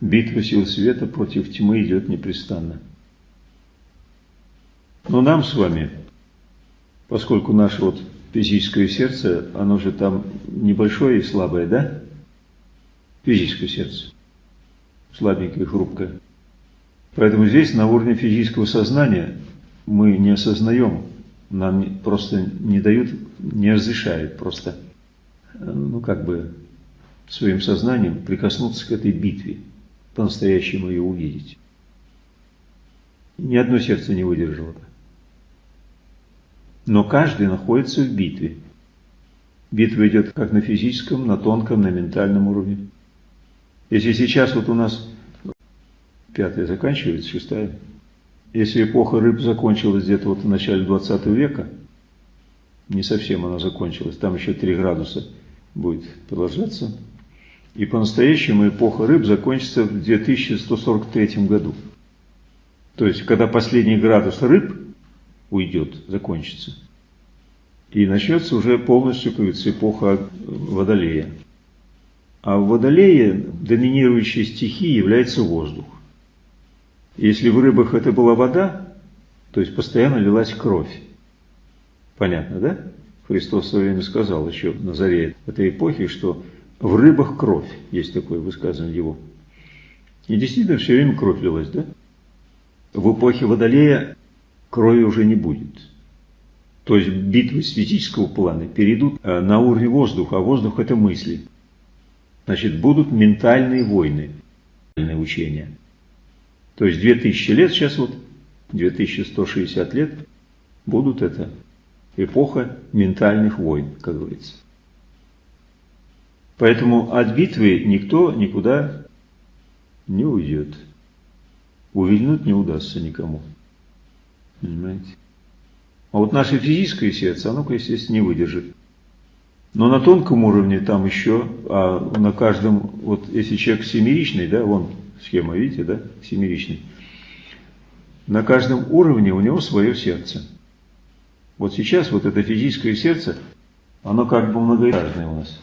Битва сил света против тьмы идет непрестанно. Но нам с вами поскольку наше вот физическое сердце, оно же там небольшое и слабое, да? Физическое сердце. Слабенькое, хрупкое. Поэтому здесь на уровне физического сознания мы не осознаем, нам просто не дают, не разрешают просто, ну как бы своим сознанием прикоснуться к этой битве, по-настоящему ее увидеть. Ни одно сердце не выдержало бы но каждый находится в битве. Битва идет как на физическом, на тонком, на ментальном уровне. Если сейчас вот у нас пятая заканчивается, шестая, если эпоха рыб закончилась где-то вот в начале 20 века, Не совсем она закончилась. Там еще 3 градуса будет продолжаться. И по-настоящему эпоха рыб закончится в 2143 году. То есть, когда последний градус рыб уйдет, закончится. И начнется уже полностью, как говорится, эпоха Водолея. А в Водолее доминирующей стихией является воздух. Если в рыбах это была вода, то есть постоянно лилась кровь. Понятно, да? Христос в свое время сказал еще на заре этой эпохи, что в рыбах кровь, есть такое высказывание его. И действительно все время кровь лилась, да? В эпохе Водолея крови уже не будет. То есть битвы с физического плана перейдут э, на уровень воздуха, а воздух это мысли. Значит, будут ментальные войны, ментальные учения. То есть 2000 лет сейчас вот, 2160 лет, будут это эпоха ментальных войн, как говорится. Поэтому от битвы никто никуда не уйдет. Увильнуть не удастся никому. Понимаете? А вот наше физическое сердце, оно, естественно, не выдержит. Но на тонком уровне там еще, а на каждом, вот если человек семеричный, да, вон схема, видите, да, семеричный, на каждом уровне у него свое сердце. Вот сейчас вот это физическое сердце, оно как бы многоэтажное у нас.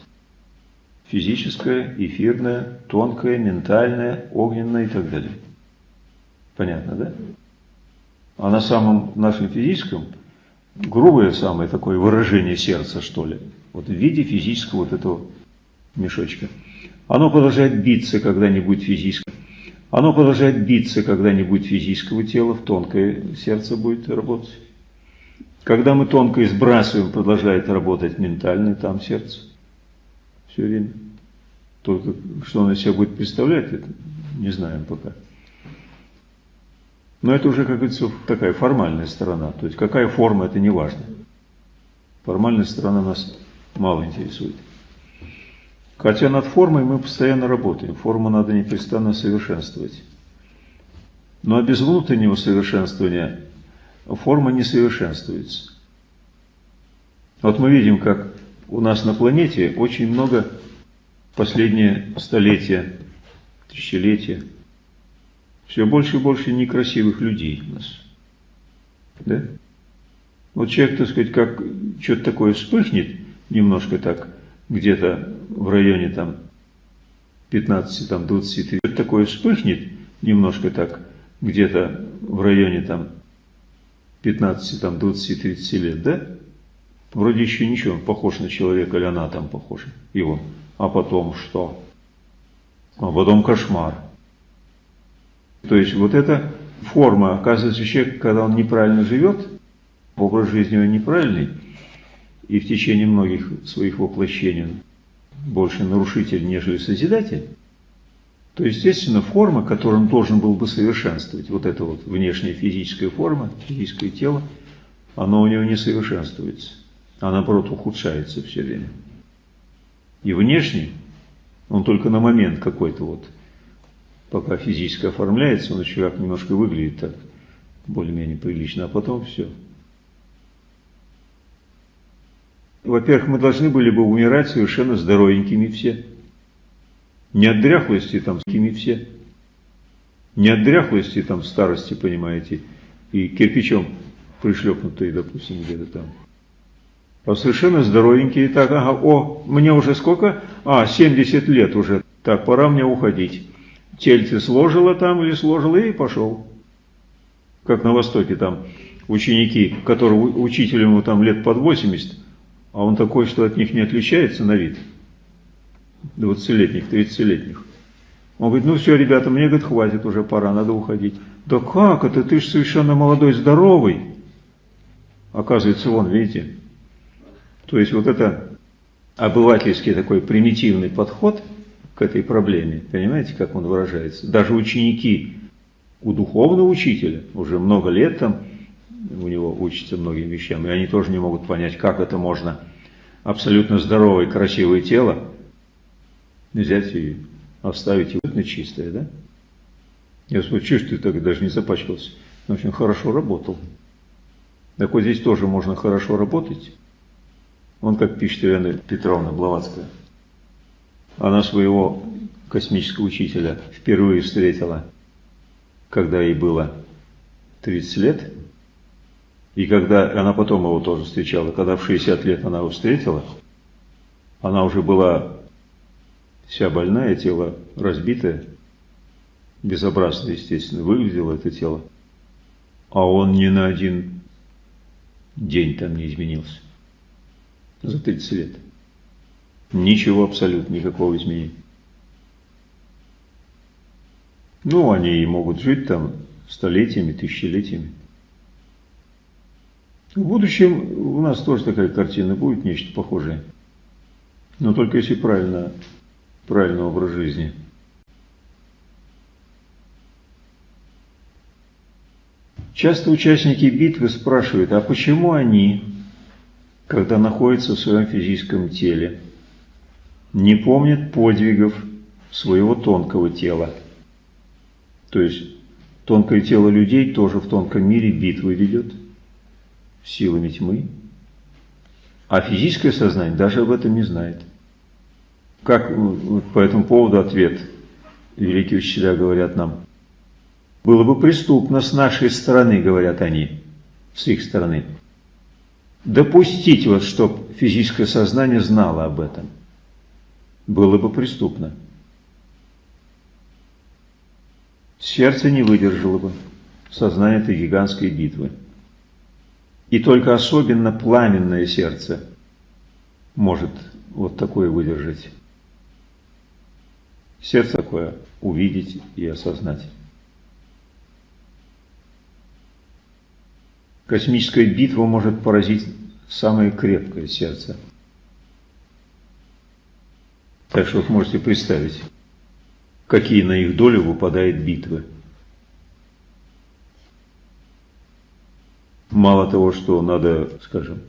Физическое, эфирное, тонкое, ментальное, огненное и так далее. Понятно, да? А на самом нашем физическом, грубое самое такое выражение сердца, что ли, вот в виде физического вот этого мешочка. Оно продолжает биться, когда не будет физического. Оно продолжает биться, когда не будет физического тела, в тонкое сердце будет работать. Когда мы тонкое сбрасываем, продолжает работать ментальное там сердце. Все время. Только что оно из себя будет представлять, это не знаем пока. Но это уже, как говорится, такая формальная сторона. То есть какая форма, это не важно. Формальная сторона нас мало интересует. Хотя над формой мы постоянно работаем. Форму надо непрестанно совершенствовать. Но без внутреннего совершенствования форма не совершенствуется. Вот мы видим, как у нас на планете очень много последние столетия, тысячелетия, все больше и больше некрасивых людей у нас. Да? Вот человек, так сказать, как что-то такое вспыхнет, немножко так, где-то в районе там 15, там 20, что-то такое вспыхнет, немножко так, где-то в районе там 15, там 20-30 лет, да? Вроде еще ничего, он похож на человека, или она там похожа, его. А потом что? А потом кошмар. То есть вот эта форма, оказывается, человек, когда он неправильно живет, образ жизни его неправильный, и в течение многих своих воплощений больше нарушитель, нежели созидатель, то, естественно, форма, которую он должен был бы совершенствовать, вот эта вот внешняя физическая форма, физическое тело, оно у него не совершенствуется, а наоборот ухудшается все время. И внешне он только на момент какой-то вот, пока физически оформляется, он еще как немножко выглядит так, более-менее прилично, а потом все. Во-первых, мы должны были бы умирать совершенно здоровенькими все. Не от дряхлости там с кими все. Не от дряхлости там старости, понимаете, и кирпичом пришлепнутые, допустим, где-то там. А совершенно здоровенькие, так, ага, о, мне уже сколько? А, 70 лет уже, так, пора мне уходить. Тельце сложило там или сложило и пошел. Как на Востоке там ученики, которые учителю там лет под 80, а он такой, что от них не отличается на вид. 20-летних, 30-летних. Он говорит, ну все, ребята, мне, говорит, хватит уже, пора, надо уходить. Да как это, ты же совершенно молодой, здоровый. Оказывается, вон, видите. То есть вот это обывательский такой примитивный подход к этой проблеме, понимаете, как он выражается. Даже ученики у духовного учителя уже много лет там у него учатся многим вещам, и они тоже не могут понять, как это можно абсолютно здоровое, красивое тело взять и оставить его на чистое, да? Я смотрю, что ты так даже не запачкался? Он очень хорошо работал. Так вот здесь тоже можно хорошо работать, Он, как пишет Елена Петровна Блаватская, она своего космического учителя впервые встретила, когда ей было 30 лет, и когда она потом его тоже встречала, когда в 60 лет она его встретила, она уже была вся больная, тело разбитое, безобразно, естественно, выглядело это тело, а он ни на один день там не изменился за 30 лет. Ничего абсолютно, никакого изменения. Ну, они и могут жить там столетиями, тысячелетиями. В будущем у нас тоже такая картина будет, нечто похожее. Но только если правильно, правильный образ жизни. Часто участники битвы спрашивают, а почему они, когда находятся в своем физическом теле, не помнят подвигов своего тонкого тела? То есть тонкое тело людей тоже в тонком мире битвы ведет силами тьмы, а физическое сознание даже об этом не знает. Как вот по этому поводу ответ великие учителя говорят нам. Было бы преступно с нашей стороны, говорят они, с их стороны, допустить вот, чтобы физическое сознание знало об этом. Было бы преступно. Сердце не выдержало бы сознание этой гигантской битвы. И только особенно пламенное сердце может вот такое выдержать. Сердце такое увидеть и осознать. Космическая битва может поразить самое крепкое сердце. Так что вот можете представить, какие на их долю выпадают битвы. Мало того, что надо, скажем,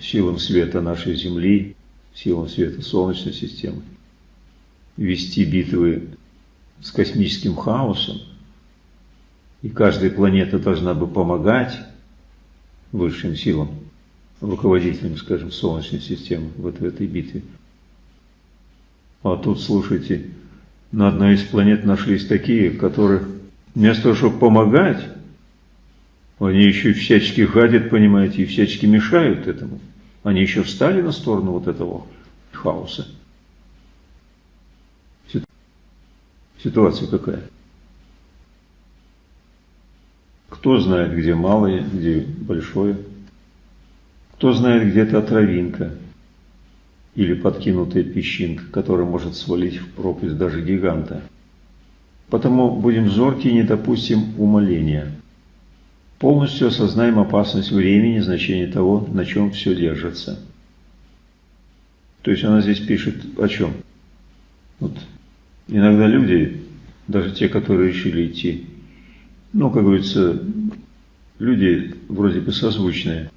силам света нашей Земли, силам света Солнечной системы, вести битвы с космическим хаосом, и каждая планета должна бы помогать высшим силам, руководителям, скажем, Солнечной системы вот в этой битве. А тут, слушайте, на одной из планет нашлись такие, которые вместо того, чтобы помогать, они еще всячески гадят, понимаете, и всячески мешают этому. Они еще встали на сторону вот этого хаоса. Ситуация какая? Кто знает, где малое, где большое? Кто знает, где эта травинка или подкинутая песчинка, которая может свалить в пропасть даже гиганта? Потому будем зорки и не допустим умоления. Полностью осознаем опасность времени, значение того, на чем все держится. То есть она здесь пишет о чем? Вот. Иногда люди, даже те, которые решили идти, ну, как говорится, люди вроде бы созвучные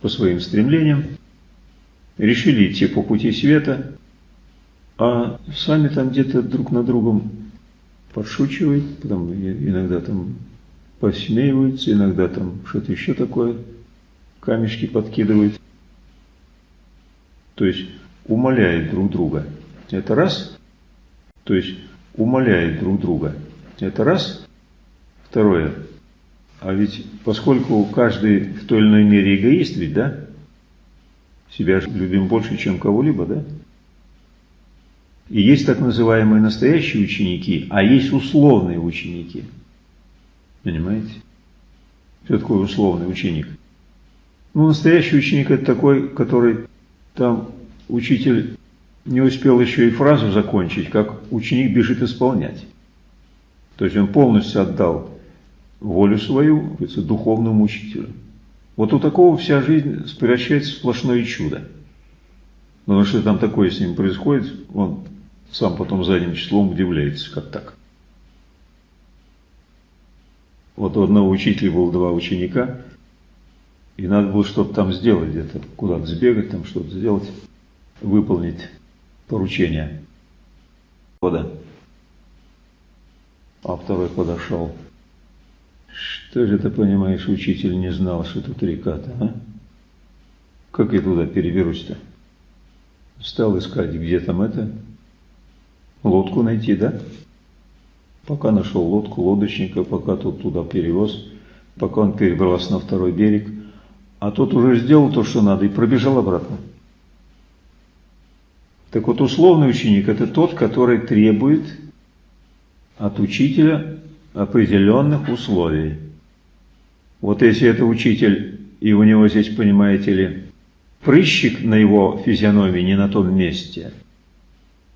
по своим стремлениям, решили идти по пути света, а сами там где-то друг на другом подшучивают, потом иногда там посмеиваются, иногда там что-то еще такое, камешки подкидывают. То есть умоляют друг друга. Это раз. То есть умоляют друг друга. Это раз. Второе. А ведь поскольку каждый в той или иной мере эгоист ведь, да? Себя любим больше, чем кого-либо, да? И есть так называемые настоящие ученики, а есть условные ученики – Понимаете? Что такое условный ученик? Ну, настоящий ученик это такой, который там учитель не успел еще и фразу закончить, как ученик бежит исполнять. То есть он полностью отдал волю свою духовному учителю. Вот у такого вся жизнь превращается в сплошное чудо. Потому что там такое с ним происходит, он сам потом задним числом удивляется, как так. Вот у одного учителя было два ученика, и надо было что-то там сделать где-то, куда-то сбегать, там что-то сделать, выполнить поручение. Вода. А второй подошел. Что же ты понимаешь, учитель не знал, что тут река-то, а? Как я туда переберусь-то? Стал искать, где там это, лодку найти, да? Пока нашел лодку, лодочника, пока тут туда перевез, пока он перебрался на второй берег, а тот уже сделал то, что надо, и пробежал обратно. Так вот, условный ученик – это тот, который требует от учителя определенных условий. Вот если это учитель, и у него здесь, понимаете ли, прыщик на его физиономии не на том месте,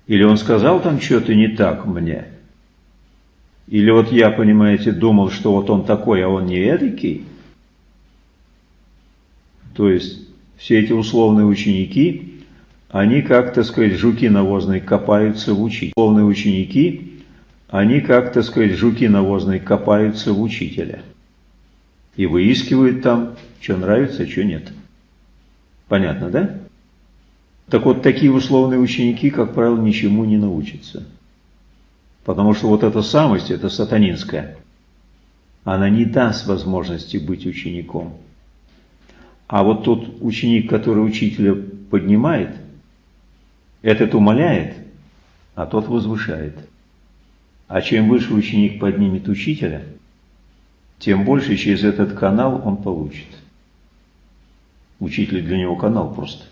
или он сказал там что-то не так мне, или вот я, понимаете, думал, что вот он такой, а он не эдакий, то есть все эти условные ученики, они как, так сказать, жуки навозные копаются в учителе. Условные ученики, они как, так сказать, жуки навозные копаются в учителя. И выискивают там, что нравится, что нет. Понятно, да? Так вот, такие условные ученики, как правило, ничему не научатся. Потому что вот эта самость, это сатанинская, она не даст возможности быть учеником. А вот тот ученик, который учителя поднимает, этот умоляет, а тот возвышает. А чем выше ученик поднимет учителя, тем больше через этот канал он получит. Учитель для него канал просто.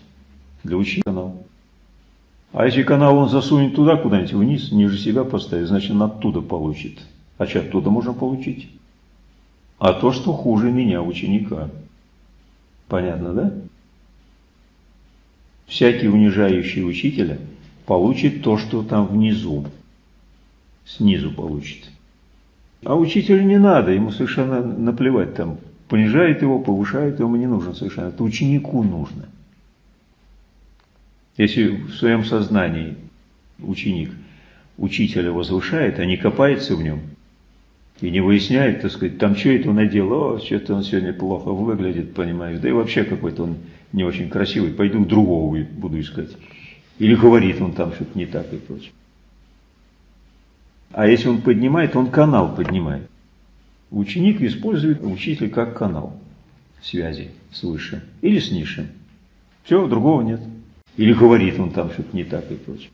Для учителя канал. А если канал он засунет туда куда-нибудь вниз, ниже себя поставит, значит он оттуда получит. А что оттуда можно получить? А то, что хуже меня, ученика. Понятно, да? Всякий унижающий учителя получит то, что там внизу. Снизу получит. А учителю не надо, ему совершенно наплевать там. Понижает его, повышает, ему не нужно совершенно. Это ученику нужно. Если в своем сознании ученик учителя возвышает, а не копается в нем, и не выясняет, так сказать, там что это он надел, о, что-то он сегодня плохо выглядит, понимаешь, да и вообще какой-то он не очень красивый, пойду другого буду искать. Или говорит он там что-то не так и прочее. А если он поднимает, он канал поднимает. Ученик использует учителя как канал связи с высшим или с низшим. Все, другого нет. Или говорит он там что-то не так и прочее.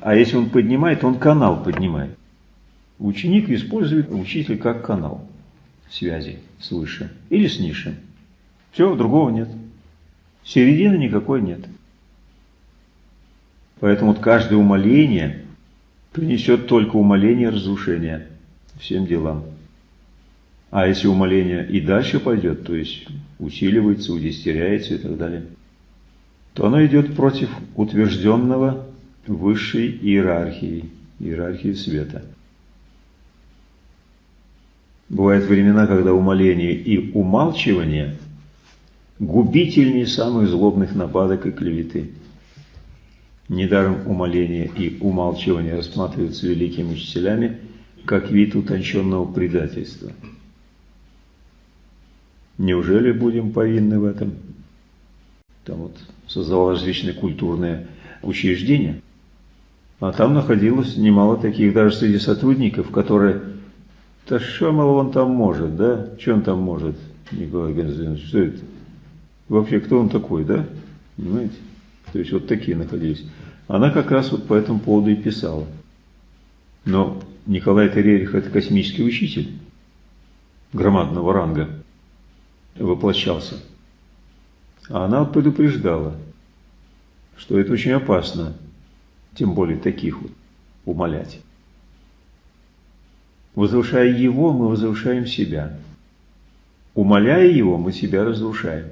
А если он поднимает, он канал поднимает. Ученик использует учителя как канал связи с высшим или с низшим. Все, другого нет. Середины никакой нет. Поэтому вот каждое умоление принесет только умоление разрушения всем делам. А если умоление и дальше пойдет, то есть усиливается, удестеряется и так далее, то оно идет против утвержденного высшей иерархии, иерархии света. Бывают времена, когда умоление и умалчивание губительнее самых злобных нападок и клеветы. Недаром умоление и умалчивание рассматриваются великими учителями как вид утонченного предательства. Неужели будем повинны в этом? Там вот создавал различные культурные учреждения, а там находилось немало таких даже среди сотрудников, которые да что, мол, он там может, да? Что он там может, Николай Константинович, что это? Вообще, кто он такой, да? Понимаете? То есть вот такие находились. Она как раз вот по этому поводу и писала. Но Николай Терерих – это космический учитель громадного ранга, воплощался. А она вот предупреждала, что это очень опасно, тем более таких вот, умолять. Возвышая Его, мы возвышаем себя. Умоляя Его, мы себя разрушаем.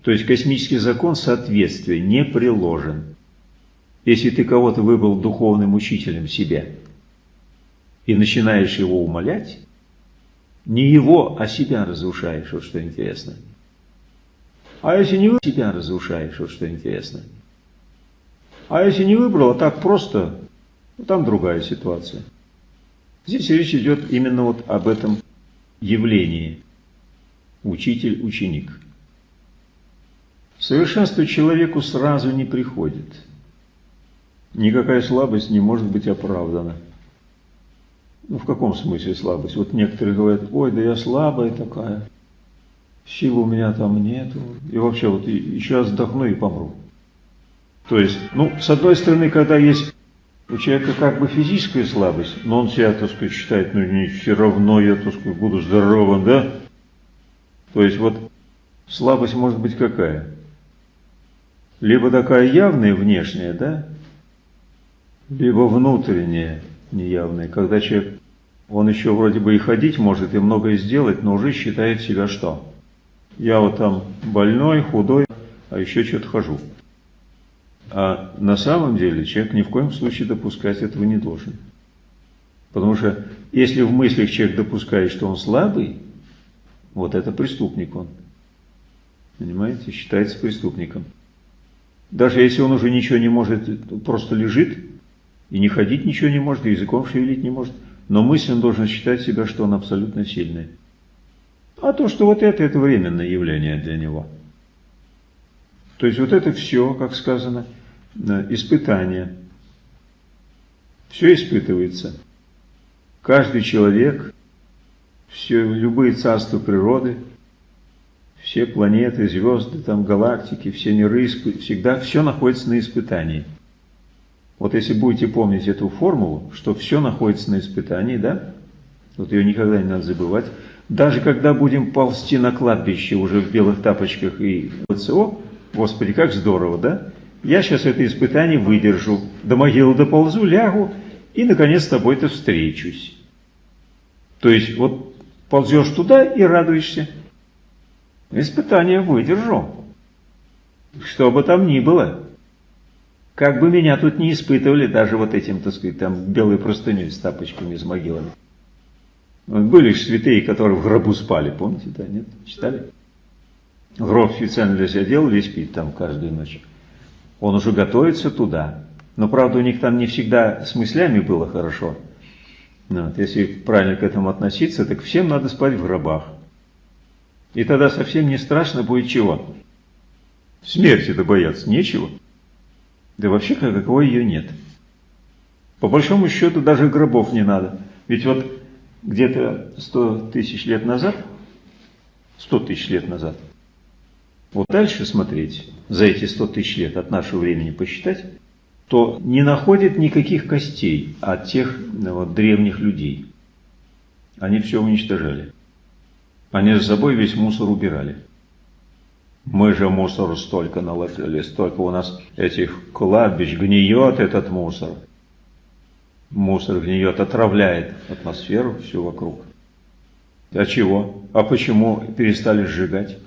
То есть космический закон соответствия не приложен. Если ты кого-то выбрал духовным учителем себе и начинаешь его умолять, не его, а себя разрушаешь, вот что интересно. А если не вы себя разрушаешь, вот что интересно. А если не выбрал, а так просто, ну, там другая ситуация. Здесь речь идет именно вот об этом явлении учитель-ученик. Совершенство человеку сразу не приходит. Никакая слабость не может быть оправдана. Ну, в каком смысле слабость? Вот некоторые говорят, ой, да я слабая такая. сил у меня там нету, и вообще вот еще раз вдохну и помру. То есть, ну, с одной стороны, когда есть у человека как бы физическая слабость, но он себя, так сказать, считает, ну, не все равно я, так сказать, буду здоровым, да? То есть, вот слабость может быть какая? Либо такая явная, внешняя, да? Либо внутренняя, неявная, когда человек, он еще вроде бы и ходить может, и многое сделать, но уже считает себя что? Я вот там больной, худой, а еще что-то хожу. А на самом деле человек ни в коем случае допускать этого не должен. Потому что если в мыслях человек допускает, что он слабый, вот это преступник он. Понимаете, считается преступником. Даже если он уже ничего не может, просто лежит, и не ходить ничего не может, и языком шевелить не может, но мысленно должен считать себя, что он абсолютно сильный. А то, что вот это, это временное явление для него. То есть вот это все, как сказано, испытание. Все испытывается. Каждый человек, все, любые царства природы, все планеты, звезды, там галактики, все миры, всегда все находится на испытании. Вот если будете помнить эту формулу, что все находится на испытании, да, вот ее никогда не надо забывать, даже когда будем ползти на кладбище уже в белых тапочках и ВЦО, Господи, как здорово, да? Я сейчас это испытание выдержу, до могилы доползу, лягу и, наконец, с тобой-то встречусь. То есть, вот ползешь туда и радуешься. Испытание выдержу. Что бы там ни было. Как бы меня тут не испытывали, даже вот этим, так сказать, там белой простыней с тапочками, с могилами. Были же святые, которые в гробу спали, помните, да, нет? Читали? Гроб специально для себя делали и спит там каждую ночь. Он уже готовится туда. Но, правда, у них там не всегда с мыслями было хорошо. Вот, если правильно к этому относиться, так всем надо спать в гробах. И тогда совсем не страшно будет чего? Смерти-то бояться нечего. Да вообще какого ее нет. По большому счету даже гробов не надо. Ведь вот где-то 100 тысяч лет назад, 100 тысяч лет назад, вот дальше смотреть, за эти 100 тысяч лет от нашего времени посчитать, то не находит никаких костей от тех вот, древних людей. Они все уничтожали. Они за собой весь мусор убирали. Мы же мусор столько наложили, столько у нас этих кладбищ, гниет этот мусор. Мусор гниет, отравляет атмосферу всю вокруг. А чего? А почему перестали сжигать?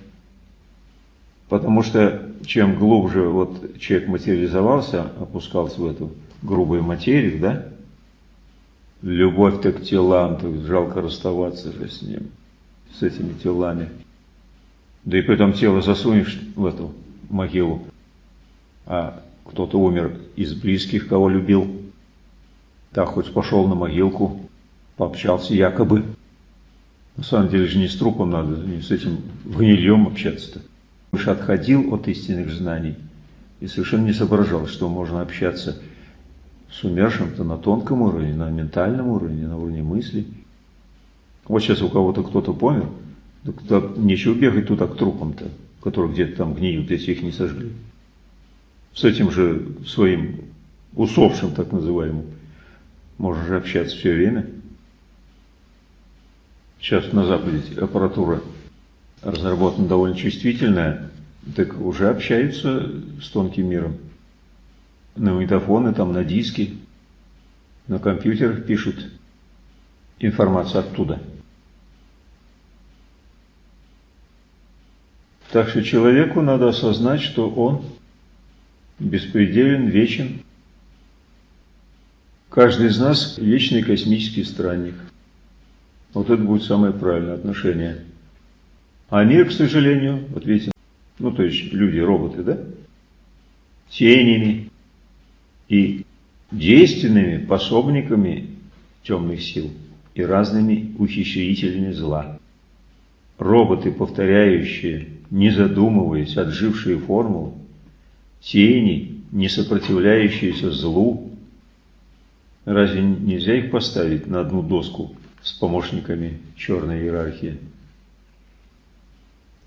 Потому что чем глубже вот человек материализовался, опускался в эту грубую материю, да, любовь-то к телам, то жалко расставаться же с ним с этими телами. Да и при этом тело засунешь в эту могилу, а кто-то умер из близких, кого любил. Так хоть пошел на могилку, пообщался якобы. На самом деле же не с трупом надо, не с этим гнильем общаться-то. Уж отходил от истинных знаний и совершенно не соображал, что можно общаться с умершим-то на тонком уровне, на ментальном уровне, на уровне мыслей. Вот сейчас у кого-то кто-то помер, так нечего бегать туда к трупам-то, которые где-то там гниют, если их не сожгли. С этим же своим усопшим, так называемым, можно же общаться все время. Сейчас на Западе аппаратура разработана довольно чувствительная, так уже общаются с тонким миром. На магнитофоны, там на диски, на компьютерах пишут информацию оттуда. Так что человеку надо осознать, что он беспределен, вечен. Каждый из нас вечный космический странник. Вот это будет самое правильное отношение. А мир, к сожалению, вот видите, ну то есть люди, роботы, да, тенями и действенными пособниками темных сил и разными ухищрителями зла. Роботы, повторяющие не задумываясь, отжившие формулы, тени, не сопротивляющиеся злу. Разве нельзя их поставить на одну доску с помощниками черной иерархии?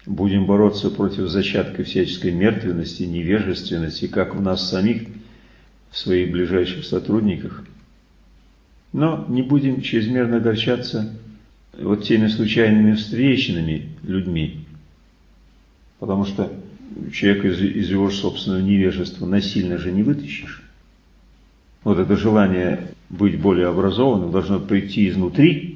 Будем бороться против зачатка всяческой мертвенности, невежественности, как в нас самих, в своих ближайших сотрудниках. Но не будем чрезмерно огорчаться вот теми случайными встречными людьми, потому что человека из, из его собственного невежества насильно же не вытащишь. Вот это желание быть более образованным должно прийти изнутри,